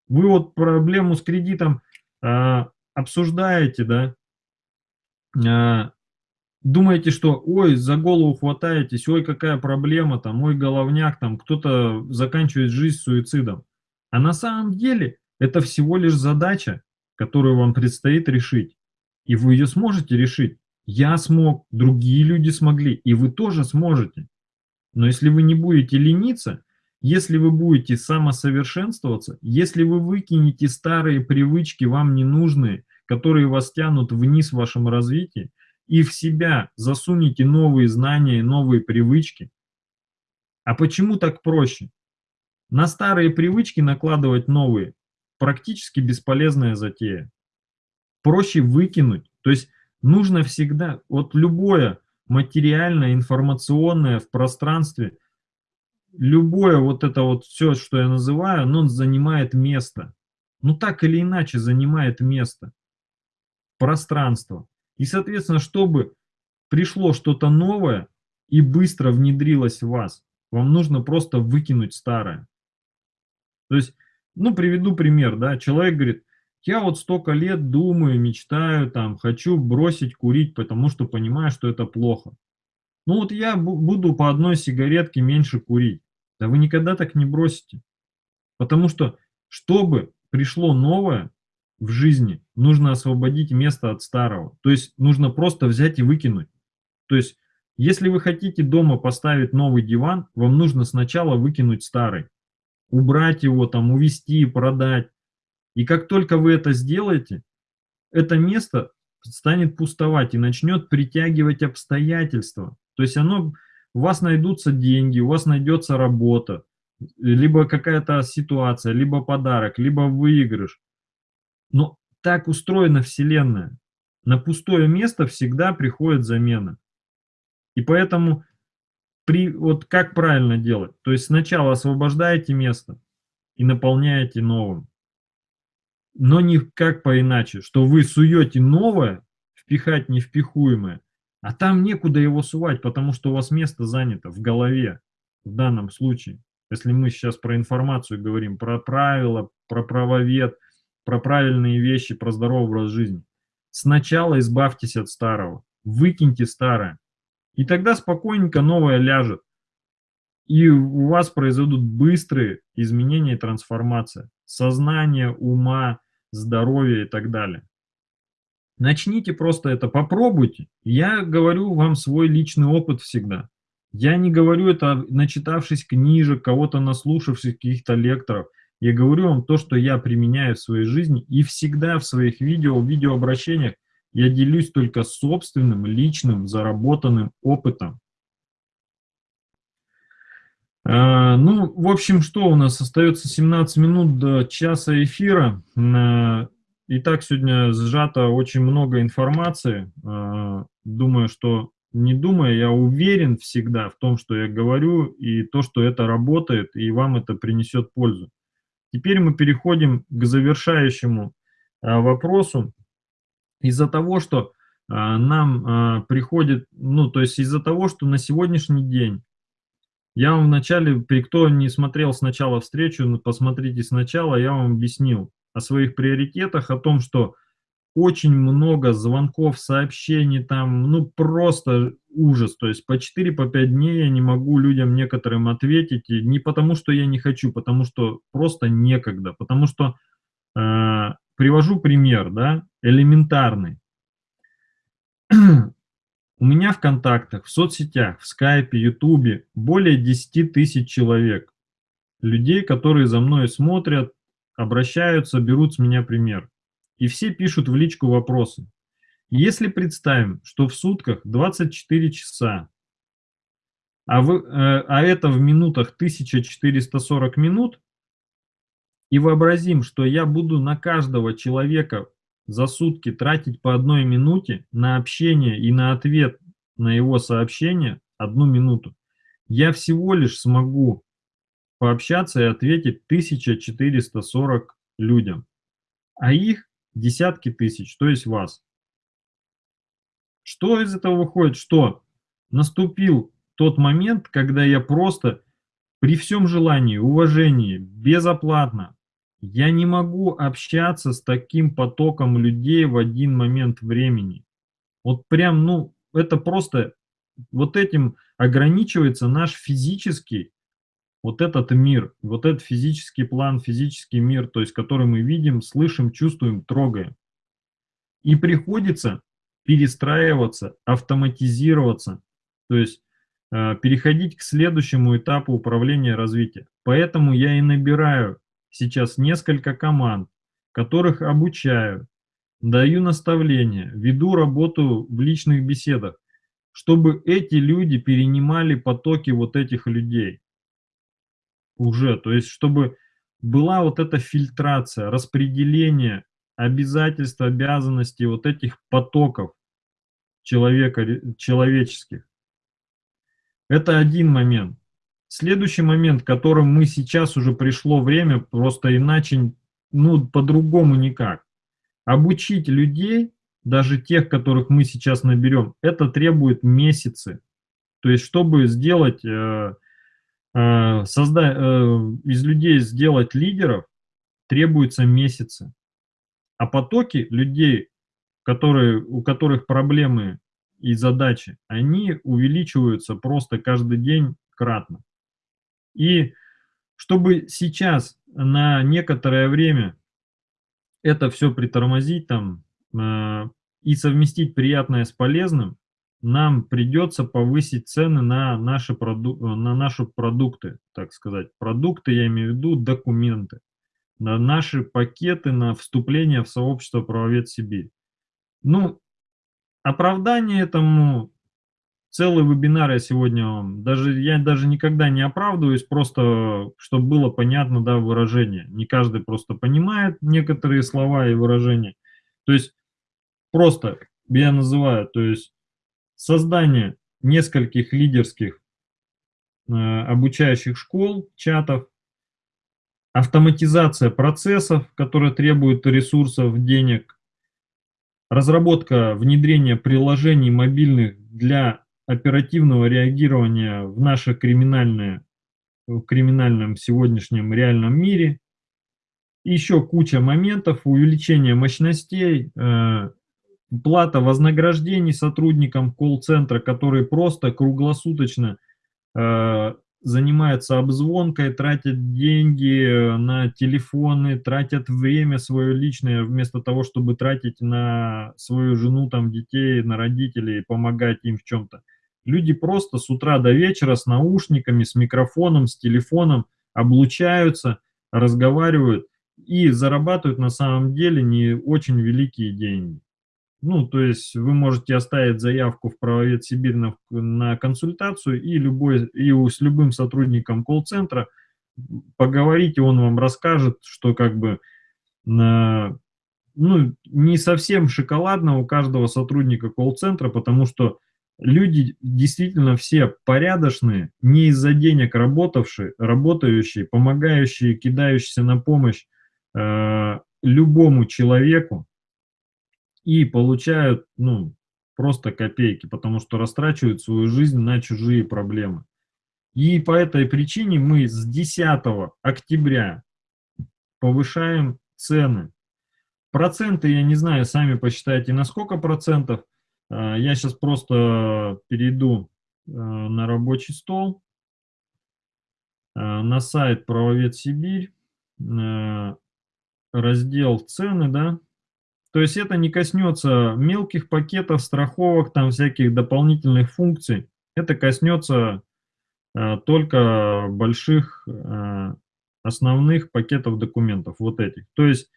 Вы вот проблему с кредитом э, обсуждаете, да, э, думаете, что ой, за голову хватаетесь, ой, какая проблема там, ой, головняк там, кто-то заканчивает жизнь суицидом. А на самом деле это всего лишь задача, которую вам предстоит решить. И вы ее сможете решить. Я смог, другие люди смогли, и вы тоже сможете. Но если вы не будете лениться, если вы будете самосовершенствоваться, если вы выкинете старые привычки, вам ненужные, которые вас тянут вниз в вашем развитии, и в себя засунете новые знания, новые привычки. А почему так проще? На старые привычки накладывать новые практически бесполезная затея. Проще выкинуть. То есть нужно всегда, вот любое материальное, информационное в пространстве, любое вот это вот все, что я называю, оно занимает место. Ну так или иначе занимает место. Пространство. И, соответственно, чтобы пришло что-то новое и быстро внедрилось в вас, вам нужно просто выкинуть старое. То есть, ну, приведу пример, да, человек говорит, я вот столько лет думаю, мечтаю, там, хочу бросить курить, потому что понимаю, что это плохо. Ну вот я буду по одной сигаретке меньше курить. Да вы никогда так не бросите. Потому что, чтобы пришло новое в жизни, нужно освободить место от старого. То есть нужно просто взять и выкинуть. То есть, если вы хотите дома поставить новый диван, вам нужно сначала выкинуть старый. Убрать его, там, увезти, продать. И как только вы это сделаете, это место станет пустовать и начнет притягивать обстоятельства. То есть оно, у вас найдутся деньги, у вас найдется работа, либо какая-то ситуация, либо подарок, либо выигрыш. Но так устроена Вселенная. На пустое место всегда приходит замена. И поэтому при, вот как правильно делать? То есть сначала освобождаете место и наполняете новым но никак по-иначе, что вы суете новое, впихать невпихуемое, а там некуда его сувать, потому что у вас место занято в голове в данном случае. Если мы сейчас про информацию говорим, про правила, про правовед, про правильные вещи, про здоровый образ жизни. Сначала избавьтесь от старого, выкиньте старое, и тогда спокойненько новое ляжет. И у вас произойдут быстрые изменения и трансформация сознания, ума, здоровья и так далее. Начните просто это, попробуйте. Я говорю вам свой личный опыт всегда. Я не говорю это, начитавшись книжек, кого-то наслушавшись каких-то лекторов. Я говорю вам то, что я применяю в своей жизни, и всегда в своих видео, видеообращениях я делюсь только собственным, личным, заработанным опытом. А, ну, в общем, что у нас? Остается 17 минут до часа эфира. А, и так сегодня сжато очень много информации. А, думаю, что не думая, я уверен всегда в том, что я говорю, и то, что это работает, и вам это принесет пользу. Теперь мы переходим к завершающему вопросу. Из-за того, что нам приходит, ну, то есть из-за того, что на сегодняшний день я вам вначале, при кто не смотрел сначала встречу, ну, посмотрите сначала, я вам объяснил о своих приоритетах, о том, что очень много звонков, сообщений, там, ну, просто ужас. То есть по 4-5 по дней я не могу людям некоторым ответить, и не потому что я не хочу, потому что просто некогда, потому что, э, привожу пример, да, элементарный. (clears throat) У меня в контактах, в соцсетях, в скайпе, ютубе более 10 тысяч человек. Людей, которые за мной смотрят, обращаются, берут с меня пример. И все пишут в личку вопросы. Если представим, что в сутках 24 часа, а, вы, э, а это в минутах 1440 минут, и вообразим, что я буду на каждого человека за сутки тратить по одной минуте на общение и на ответ на его сообщение одну минуту, я всего лишь смогу пообщаться и ответить 1440 людям, а их десятки тысяч, то есть вас. Что из этого выходит? Что наступил тот момент, когда я просто при всем желании, уважении, безоплатно, я не могу общаться с таким потоком людей в один момент времени. Вот прям, ну, это просто, вот этим ограничивается наш физический, вот этот мир, вот этот физический план, физический мир, то есть который мы видим, слышим, чувствуем, трогаем. И приходится перестраиваться, автоматизироваться, то есть э, переходить к следующему этапу управления развития. Поэтому я и набираю сейчас несколько команд, которых обучаю, даю наставления, веду работу в личных беседах, чтобы эти люди перенимали потоки вот этих людей уже, то есть чтобы была вот эта фильтрация, распределение обязательств, обязанностей вот этих потоков человека, человеческих. Это один момент. Следующий момент, которым мы сейчас уже пришло время, просто иначе, ну, по-другому никак. Обучить людей, даже тех, которых мы сейчас наберем, это требует месяцы. То есть, чтобы сделать, э, э, создать, э, из людей сделать лидеров, требуется месяцы. А потоки людей, которые, у которых проблемы и задачи, они увеличиваются просто каждый день кратно. И чтобы сейчас на некоторое время это все притормозить там э, и совместить приятное с полезным, нам придется повысить цены на наши, проду на наши продукты, так сказать. Продукты, я имею в виду документы, на наши пакеты на вступление в сообщество правовед Сибирь. Ну, оправдание этому целый вебинар я сегодня даже, я даже никогда не оправдываюсь, просто, чтобы было понятно, да, выражение. Не каждый просто понимает некоторые слова и выражения. То есть, просто я называю, то есть, создание нескольких лидерских э, обучающих школ, чатов, автоматизация процессов, которые требуют ресурсов, денег, разработка, внедрение приложений мобильных для оперативного реагирования в наше криминальное, в криминальном сегодняшнем реальном мире. Еще куча моментов, увеличение мощностей, э, плата вознаграждений сотрудникам колл-центра, которые просто круглосуточно э, занимаются обзвонкой, тратят деньги на телефоны, тратят время свое личное, вместо того, чтобы тратить на свою жену, там, детей, на родителей, помогать им в чем-то. Люди просто с утра до вечера с наушниками, с микрофоном, с телефоном облучаются, разговаривают и зарабатывают на самом деле не очень великие деньги. Ну, то есть вы можете оставить заявку в правовед Сибирь на, на консультацию и, любой, и с любым сотрудником колл-центра поговорите, он вам расскажет, что как бы на, ну, не совсем шоколадно у каждого сотрудника колл-центра, потому что люди действительно все порядочные, не из-за денег работавшие, работающие, помогающие, кидающиеся на помощь э, любому человеку и получают, ну, просто копейки, потому что растрачивают свою жизнь на чужие проблемы. И по этой причине мы с 10 октября повышаем цены. Проценты, я не знаю, сами посчитайте, на сколько процентов – я сейчас просто перейду а, на рабочий стол, а, на сайт Правовед Сибирь, раздел цены, да. То есть это не коснется мелких пакетов, страховок, там всяких дополнительных функций. Это коснется только больших основных пакетов документов, вот этих. То есть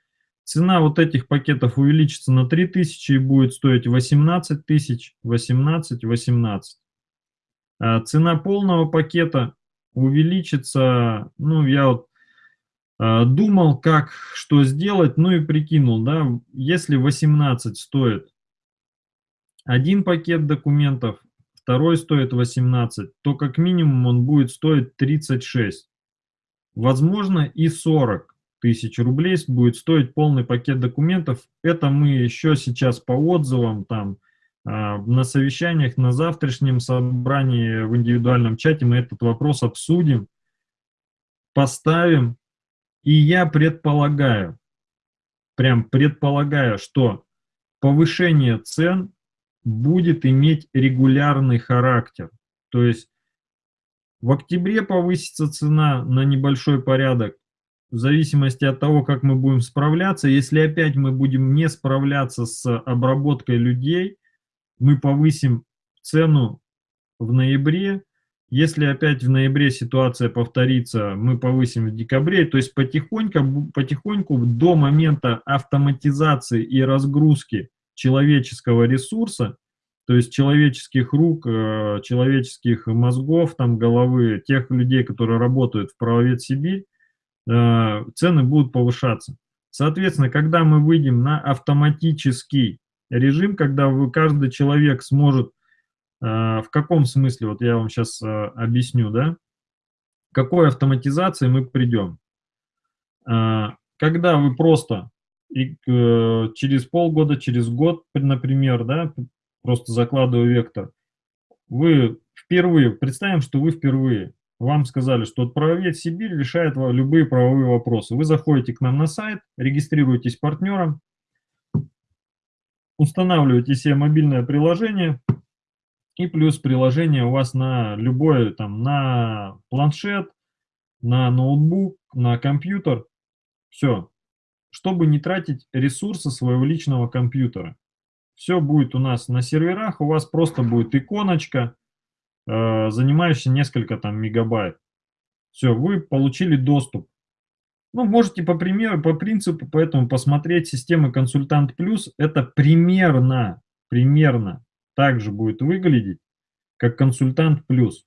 Цена вот этих пакетов увеличится на 3000 и будет стоить 18 тысяч, 18, 18. А цена полного пакета увеличится, ну, я вот а, думал, как, что сделать, ну и прикинул, да, если 18 стоит один пакет документов, второй стоит 18, то как минимум он будет стоить 36, возможно и 40 тысяч рублей будет стоить полный пакет документов. Это мы еще сейчас по отзывам, там, а, на совещаниях, на завтрашнем собрании в индивидуальном чате мы этот вопрос обсудим, поставим, и я предполагаю, прям предполагаю, что повышение цен будет иметь регулярный характер. То есть в октябре повысится цена на небольшой порядок, в зависимости от того, как мы будем справляться. Если опять мы будем не справляться с обработкой людей, мы повысим цену в ноябре. Если опять в ноябре ситуация повторится, мы повысим в декабре. То есть потихоньку, потихоньку до момента автоматизации и разгрузки человеческого ресурса, то есть человеческих рук, э, человеческих мозгов, там, головы, тех людей, которые работают в правовед Сибирь, цены будут повышаться. Соответственно, когда мы выйдем на автоматический режим, когда вы, каждый человек сможет, э, в каком смысле, вот я вам сейчас объясню, да, какой автоматизации мы придем. Когда вы просто и через полгода, через год, например, да, просто закладываю вектор. Вы впервые, представим, что вы впервые, вам сказали, что правовед Сибирь решает любые правовые вопросы. Вы заходите к нам на сайт, регистрируетесь партнером, устанавливаете себе мобильное приложение, и плюс приложение у вас на любой, там, на планшет, на ноутбук, на компьютер. Все. Чтобы не тратить ресурсы своего личного компьютера. Все будет у нас на серверах, у вас просто будет иконочка, э, занимающая несколько там мегабайт. Все, вы получили доступ. Ну, можете по примеру, по принципу, поэтому посмотреть системы Консультант Плюс. Это примерно, примерно так же будет выглядеть, как Консультант Плюс.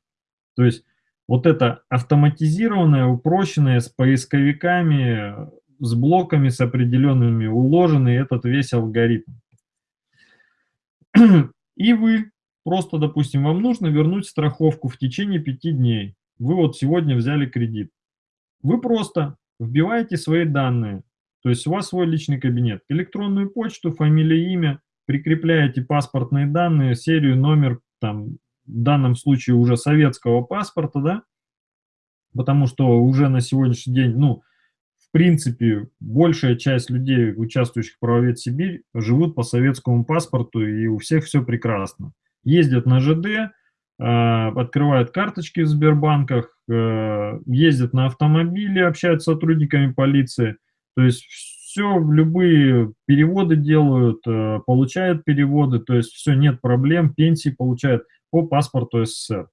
То есть вот это автоматизированное, упрощенное, с поисковиками, с блоками, с определенными, уложенный этот весь алгоритм. (clears throat) И вы просто, допустим, вам нужно вернуть страховку в течение пяти дней. Вы вот сегодня взяли кредит. Вы просто вбиваете свои данные, то есть у вас свой личный кабинет, электронную почту, фамилия, имя, прикрепляете паспортные данные, серию, номер, там, в данном случае уже советского паспорта, да, потому что уже на сегодняшний день, ну, принципе, большая часть людей, участвующих в правовед Сибирь, живут по советскому паспорту, и у всех все прекрасно. Ездят на ЖД, а, открывают карточки в Сбербанках, э, ездят на автомобиле, общаются с сотрудниками полиции. То есть все, любые переводы делают, э, получают переводы, то есть все, нет проблем, пенсии получают по паспорту СССР.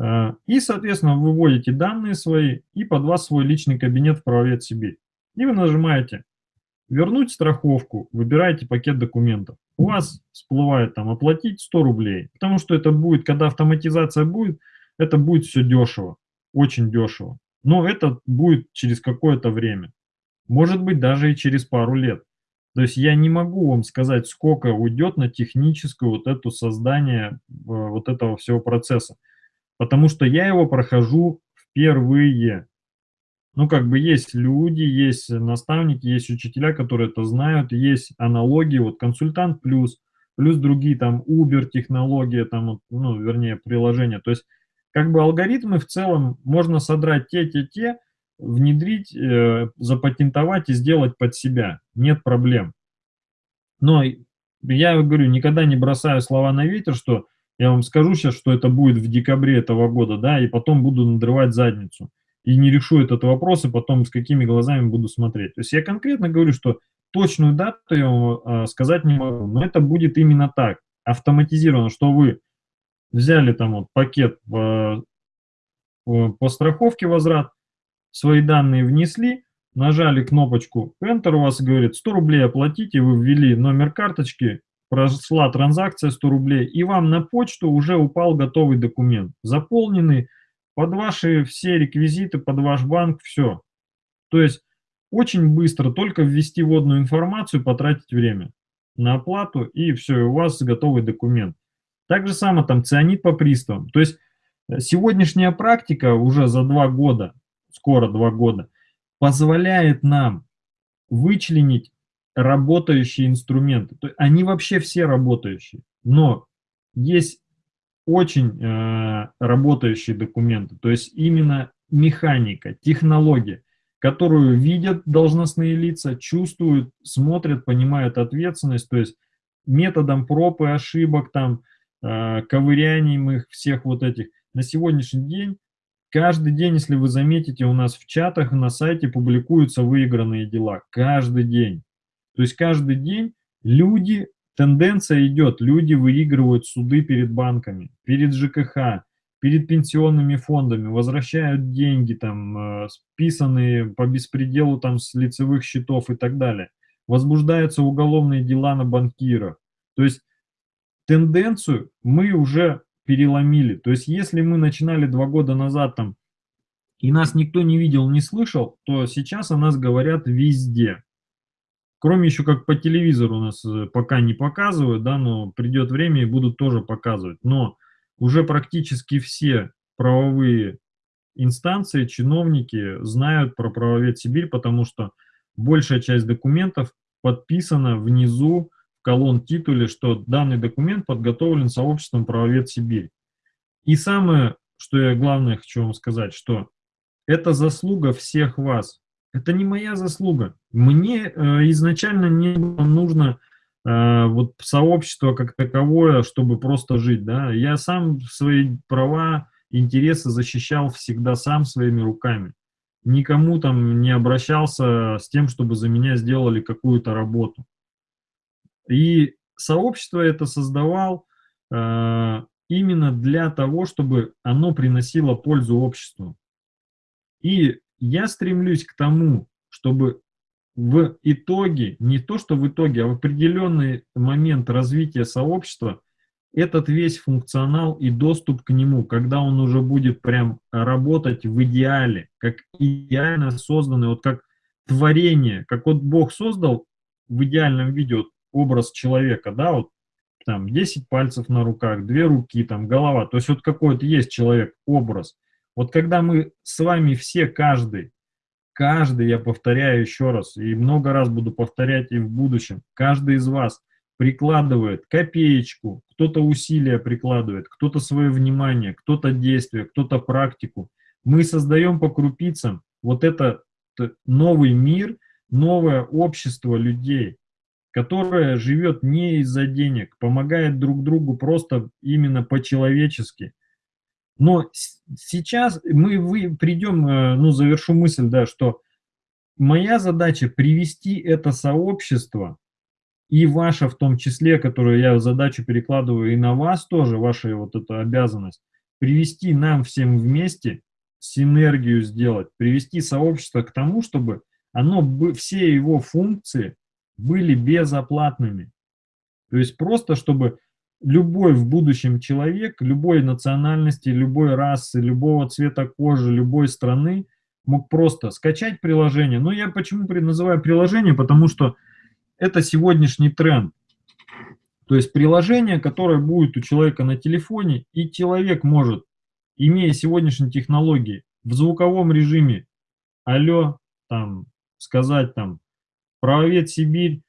Э, и, соответственно, вы вводите данные свои и под вас свой личный кабинет в правовед Сибирь. И вы нажимаете «Вернуть страховку», выбираете пакет документов. У вас всплывает там «Оплатить 100 рублей», потому что это будет, когда автоматизация будет, это будет все дешево, очень дешево. Но это будет через какое-то время. Может быть, даже и через пару лет. То есть я не могу вам сказать, сколько уйдет на техническое вот это создание э, вот этого всего процесса потому что я его прохожу впервые. Ну, как бы есть люди, есть наставники, есть учителя, которые это знают, есть аналогии, вот консультант плюс, плюс другие там Uber технология, там, ну, вернее, приложения. То есть, как бы алгоритмы в целом можно содрать те-те-те, внедрить, э, запатентовать и сделать под себя. Нет проблем. Но я говорю, никогда не бросаю слова на ветер, что я вам скажу сейчас, что это будет в декабре этого года, да, и потом буду надрывать задницу. И не решу этот вопрос, и потом с какими глазами буду смотреть. То есть я конкретно говорю, что точную дату я вам э, сказать не могу, но это будет именно так, автоматизировано, что вы взяли там вот пакет по, по страховке возврат, свои данные внесли, нажали кнопочку Enter, у вас говорит 100 рублей оплатите, вы ввели номер карточки, прошла транзакция 100 рублей, и вам на почту уже упал готовый документ, заполненный под ваши все реквизиты, под ваш банк, все. То есть очень быстро только ввести вводную информацию, потратить время на оплату, и все, у вас готовый документ. Так же самое там цианид по приставам. То есть э, сегодняшняя практика уже за два года, скоро два года, позволяет нам вычленить работающие инструменты. Они вообще все работающие. Но есть очень э, работающие документы, то есть именно механика, технология, которую видят должностные лица, чувствуют, смотрят, понимают ответственность, то есть методом проб и ошибок, там, э, ковырянием их, всех вот этих. На сегодняшний день, каждый день, если вы заметите, у нас в чатах на сайте публикуются выигранные дела. Каждый день. То есть каждый день люди Тенденция идет, люди выигрывают суды перед банками, перед ЖКХ, перед пенсионными фондами, возвращают деньги, там, э, списанные по беспределу там, с лицевых счетов и так далее. Возбуждаются уголовные дела на банкиров. То есть тенденцию мы уже переломили. То есть если мы начинали два года назад там, и нас никто не видел, не слышал, то сейчас о нас говорят везде. Кроме еще как по телевизору у нас э, пока не показывают, да, но придет время и будут тоже показывать. Но уже практически все правовые инстанции, чиновники знают про правовед Сибирь, потому что большая часть документов подписана внизу в колонн титуле, что данный документ подготовлен сообществом правовед Сибирь. И самое, что я главное хочу вам сказать, что это заслуга всех вас, это не моя заслуга. Мне э, изначально не было нужно э, вот сообщество как таковое, чтобы просто жить. Да? Я сам свои права, интересы защищал всегда сам своими руками. Никому там не обращался с тем, чтобы за меня сделали какую-то работу. И сообщество это создавал э, именно для того, чтобы оно приносило пользу обществу. И я стремлюсь к тому, чтобы в итоге, не то что в итоге, а в определенный момент развития сообщества, этот весь функционал и доступ к нему, когда он уже будет прям работать в идеале, как идеально созданный, вот как творение, как вот Бог создал в идеальном виде вот образ человека, да, вот там 10 пальцев на руках, две руки, там голова, то есть вот какой-то есть человек, образ. Вот когда мы с вами все, каждый, каждый, я повторяю еще раз, и много раз буду повторять и в будущем, каждый из вас прикладывает копеечку, кто-то усилия прикладывает, кто-то свое внимание, кто-то действие, кто-то практику. Мы создаем по крупицам вот этот новый мир, новое общество людей, которое живет не из-за денег, помогает друг другу просто именно по-человечески – но сейчас мы вы, придем, э, ну, завершу мысль, да, что моя задача привести это сообщество, и ваша в том числе, которую я задачу перекладываю и на вас тоже, ваша вот эта обязанность, привести нам всем вместе, синергию сделать, привести сообщество к тому, чтобы оно, все его функции были безоплатными. То есть просто, чтобы любой в будущем человек, любой национальности, любой расы, любого цвета кожи, любой страны мог просто скачать приложение. Но я почему называю приложение, потому что это сегодняшний тренд. То есть приложение, которое будет у человека на телефоне, и человек может, имея сегодняшние технологии, в звуковом режиме, алло, там, сказать там, правовед Сибирь,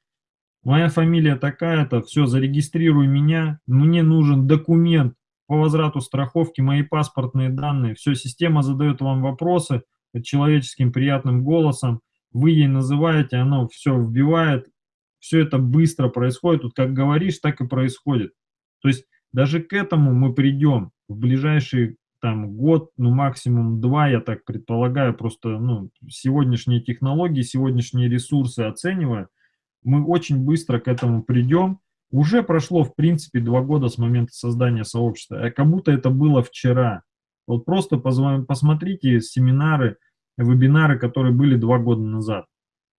моя фамилия такая-то, все, зарегистрируй меня, мне нужен документ по возврату страховки, мои паспортные данные, все, система задает вам вопросы человеческим приятным голосом, вы ей называете, оно все вбивает, все это быстро происходит, тут как говоришь, так и происходит. То есть даже к этому мы придем в ближайший там год, ну максимум два, я так предполагаю, просто ну, сегодняшние технологии, сегодняшние ресурсы оценивая, мы очень быстро к этому придем. Уже прошло, в принципе, два года с момента создания сообщества, а как будто это было вчера. Вот просто посмотрите семинары, вебинары, которые были два года назад.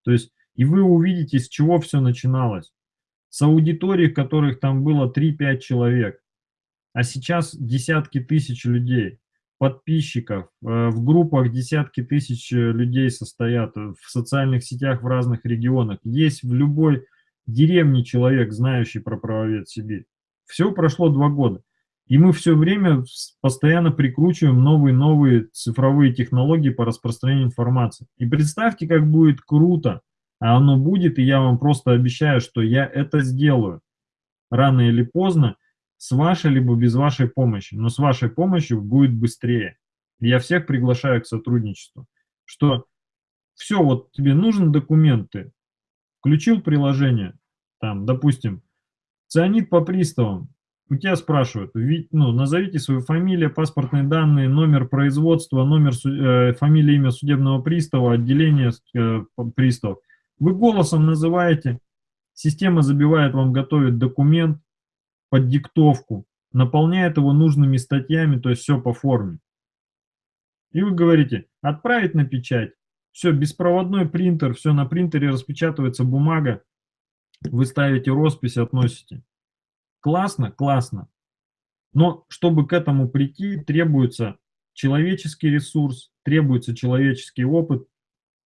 То есть, и вы увидите, с чего все начиналось. С аудитории, которых там было 3-5 человек, а сейчас десятки тысяч людей подписчиков, э, в группах десятки тысяч э, людей состоят, э, в социальных сетях в разных регионах. Есть в любой деревне человек, знающий про правовед Сибирь. Все прошло два года. И мы все время постоянно прикручиваем новые-новые цифровые технологии по распространению информации. И представьте, как будет круто, а оно будет, и я вам просто обещаю, что я это сделаю. Рано или поздно С вашей либо без вашей помощи, но с вашей помощью будет быстрее. Я всех приглашаю к сотрудничеству. Что все, вот тебе нужны документы, включил приложение, там, допустим, цианид по приставам, у тебя спрашивают, ну, назовите свою фамилию, паспортные данные, номер производства, номер, э, фамилия, имя судебного пристава, отделение э, приставов. Вы голосом называете, система забивает вам, готовит документ под диктовку, наполняет его нужными статьями, то есть все по форме. И вы говорите, отправить на печать. Все, беспроводной принтер, все на принтере распечатывается бумага, вы ставите роспись, относите. Классно? Классно. Но чтобы к этому прийти, требуется человеческий ресурс, требуется человеческий опыт,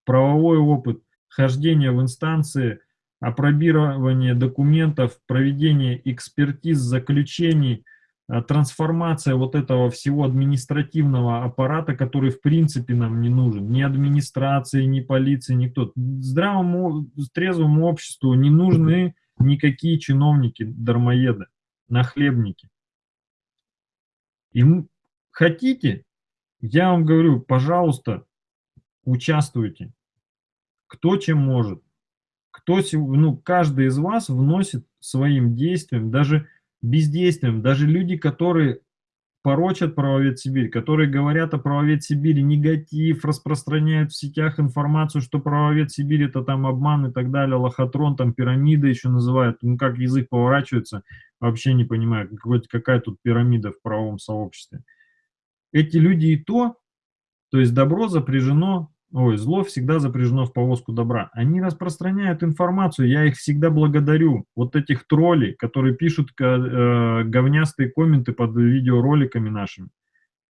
правовой опыт, хождение в инстанции, опробирование документов, проведение экспертиз, заключений, э, трансформация вот этого всего административного аппарата, который в принципе нам не нужен. Ни администрации, ни полиции, никто. Здравому, трезвому обществу не нужны никакие чиновники, дармоеды, нахлебники. И хотите, я вам говорю, пожалуйста, участвуйте. Кто чем может. Кто, ну, каждый из вас вносит своим действием, даже бездействием, даже люди, которые порочат правовед Сибирь, которые говорят о правовед Сибири негатив, распространяют в сетях информацию, что правовед Сибирь это там обман и так далее, лохотрон, там пирамида еще называют, ну как язык поворачивается, вообще не понимаю, какая тут пирамида в правовом сообществе. Эти люди и то, то есть добро запряжено ой, зло всегда запряжено в повозку добра. Они распространяют информацию, я их всегда благодарю. Вот этих троллей, которые пишут э, говнястые комменты под видеороликами нашими.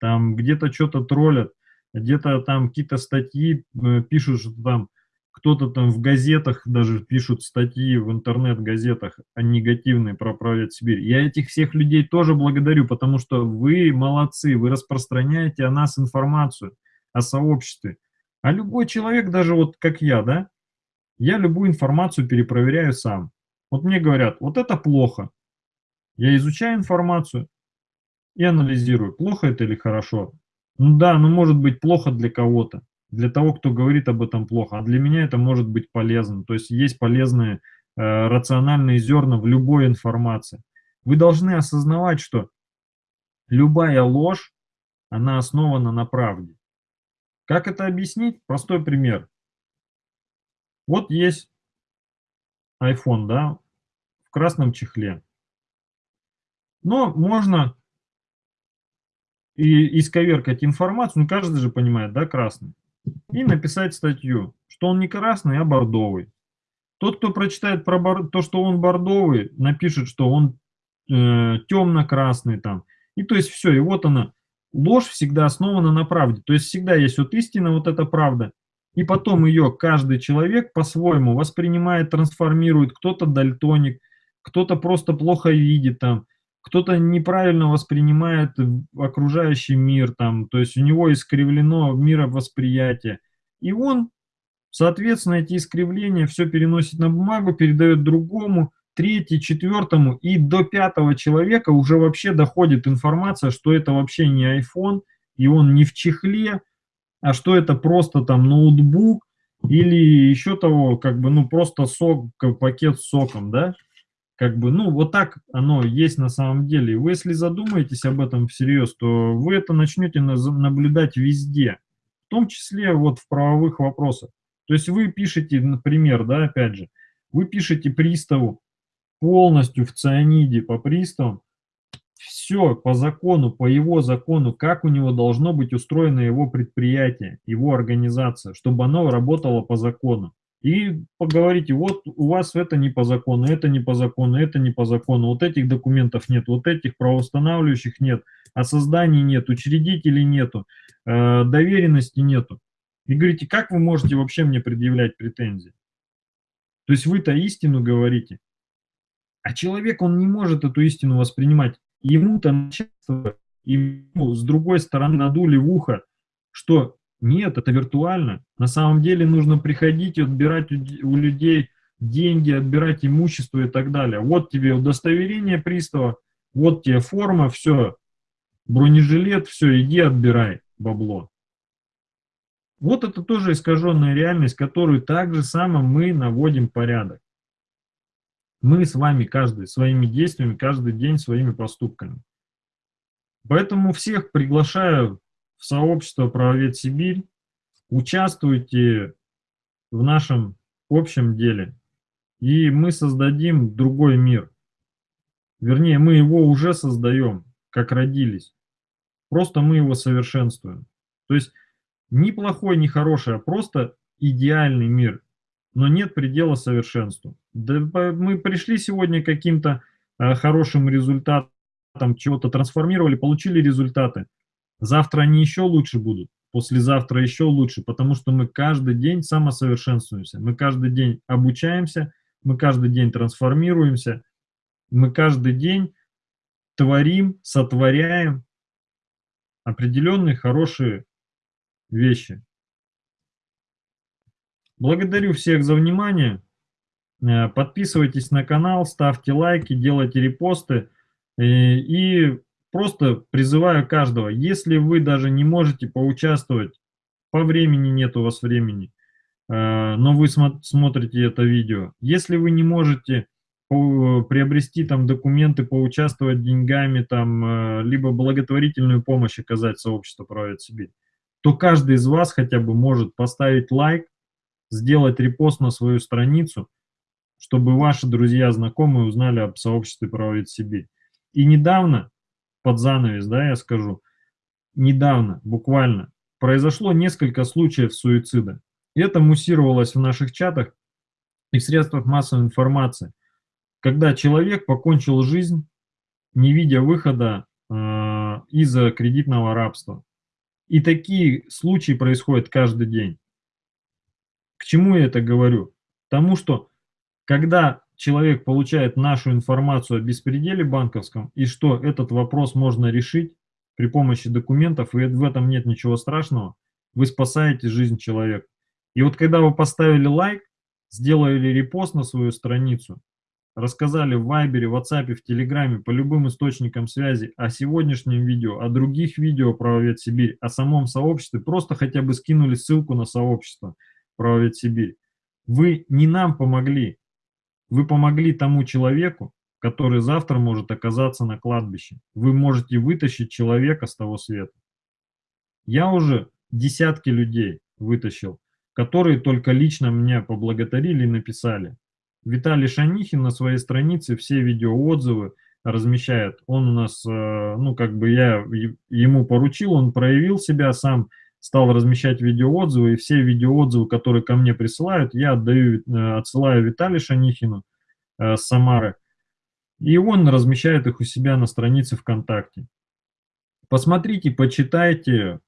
Там где-то что-то троллят, где-то там какие-то статьи э, пишут, что там кто-то там в газетах даже пишут статьи в интернет-газетах негативные про правят Сибирь. Я этих всех людей тоже благодарю, потому что вы молодцы, вы распространяете о нас информацию, о сообществе. А любой человек, даже вот как я, да, я любую информацию перепроверяю сам. Вот мне говорят, вот это плохо. Я изучаю информацию и анализирую, плохо это или хорошо. Ну да, ну может быть плохо для кого-то, для того, кто говорит об этом плохо, а для меня это может быть полезно. То есть есть полезные э, рациональные зерна в любой информации. Вы должны осознавать, что любая ложь, она основана на правде. Как это объяснить? Простой пример. Вот есть iPhone, да, в красном чехле. Но можно и исковеркать информацию, ну каждый же понимает, да, красный, и написать статью, что он не красный, а бордовый. Тот, кто прочитает про бор... то, что он бордовый, напишет, что он э, темно-красный там. И то есть все, и вот она, ложь всегда основана на правде. То есть всегда есть вот истина, вот эта правда. И потом ее каждый человек по-своему воспринимает, трансформирует. Кто-то дальтоник, кто-то просто плохо видит там, кто-то неправильно воспринимает окружающий мир там, то есть у него искривлено мировосприятие. И он, соответственно, эти искривления все переносит на бумагу, передает другому, третий, четвертому и до пятого человека уже вообще доходит информация, что это вообще не iPhone, и он не в чехле, а что это просто там ноутбук или еще того, как бы, ну, просто сок, пакет с соком, да? Как бы, ну, вот так оно есть на самом деле. Вы, если задумаетесь об этом всерьез, то вы это начнете наблюдать везде, в том числе вот в правовых вопросах. То есть вы пишете, например, да, опять же, вы пишете приставу, полностью в цианиде по приставам, все по закону, по его закону, как у него должно быть устроено его предприятие, его организация, чтобы оно работало по закону. И поговорите, вот у вас это не по закону, это не по закону, это не по закону, вот этих документов нет, вот этих правоустанавливающих нет, о создании нет, учредителей нету, э, доверенности нету. И говорите, как вы можете вообще мне предъявлять претензии? То есть вы-то истину говорите, а человек, он не может эту истину воспринимать. Ему-то начальство, ему с другой стороны надули в ухо, что нет, это виртуально. На самом деле нужно приходить и отбирать у людей деньги, отбирать имущество и так далее. Вот тебе удостоверение пристава, Вот тебе форма, все, бронежилет, все, иди отбирай бабло. Вот это тоже искаженная реальность, которую так же само мы наводим порядок. Мы с вами каждый своими действиями, каждый день своими поступками. Поэтому всех приглашаю в сообщество «Правовед Сибирь». Участвуйте в нашем общем деле, и мы создадим другой мир. Вернее, мы его уже создаем, как родились. Просто мы его совершенствуем. То есть ни плохой, ни хороший, а просто идеальный мир. Но нет предела совершенству. Да, мы пришли сегодня к каким-то э, хорошим результатам, чего-то трансформировали, получили результаты. Завтра они еще лучше будут, послезавтра еще лучше, потому что мы каждый день самосовершенствуемся, мы каждый день обучаемся, мы каждый день трансформируемся, мы каждый день творим, сотворяем определенные хорошие вещи. Благодарю всех за внимание. Э, подписывайтесь на канал, ставьте лайки, делайте репосты. Э, и просто призываю каждого, если вы даже не можете поучаствовать, по времени нет у вас времени, э, но вы смотрите это видео, если вы не можете приобрести там документы, поучаствовать деньгами, там, либо благотворительную помощь оказать сообществу «Правит Сибирь», то каждый из вас хотя бы может поставить лайк, сделать репост на свою страницу, чтобы ваши друзья, знакомые узнали об сообществе «Правит Сибирь». И недавно, под занавес, да, я скажу, недавно, буквально, произошло несколько случаев суицида. Это муссировалось в наших чатах и в средствах массовой информации, когда человек покончил жизнь, не видя выхода э, из-за кредитного рабства. И такие случаи происходят каждый день. К чему я это говорю? Тому, что когда человек получает нашу информацию о беспределе банковском, и что этот вопрос можно решить при помощи документов, и в этом нет ничего страшного, вы спасаете жизнь человека. И вот когда вы поставили лайк, сделали репост на свою страницу, рассказали в Вайбере, в WhatsApp, в Телеграме, по любым источникам связи о сегодняшнем видео, о других видео про Сибирь, о самом сообществе, просто хотя бы скинули ссылку на сообщество про Сибирь. Вы не нам помогли, вы помогли тому человеку, который завтра может оказаться на кладбище. Вы можете вытащить человека с того света. Я уже десятки людей вытащил, которые только лично меня поблагодарили и написали. Виталий Шанихин на своей странице все видеоотзывы размещает. Он у нас, э, ну как бы я ему поручил, он проявил себя сам, стал размещать видеоотзывы, и все видеоотзывы, которые ко мне присылают, я отдаю, э, отсылаю Виталию Шанихину э, с Самары, и он размещает их у себя на странице ВКонтакте. Посмотрите, почитайте,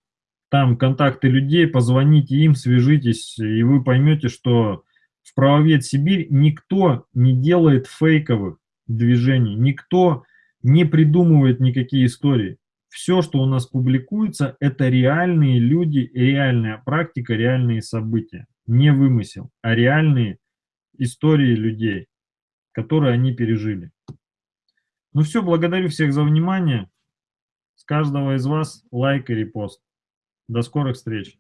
там контакты людей, позвоните им, свяжитесь, и вы поймете, что в правовед Сибирь никто не делает фейковых движений, никто не придумывает никакие истории все, что у нас публикуется, это реальные люди, реальная практика, реальные события. Не вымысел, а реальные истории людей, которые они пережили. Ну все, благодарю всех за внимание. С каждого из вас лайк и репост. До скорых встреч.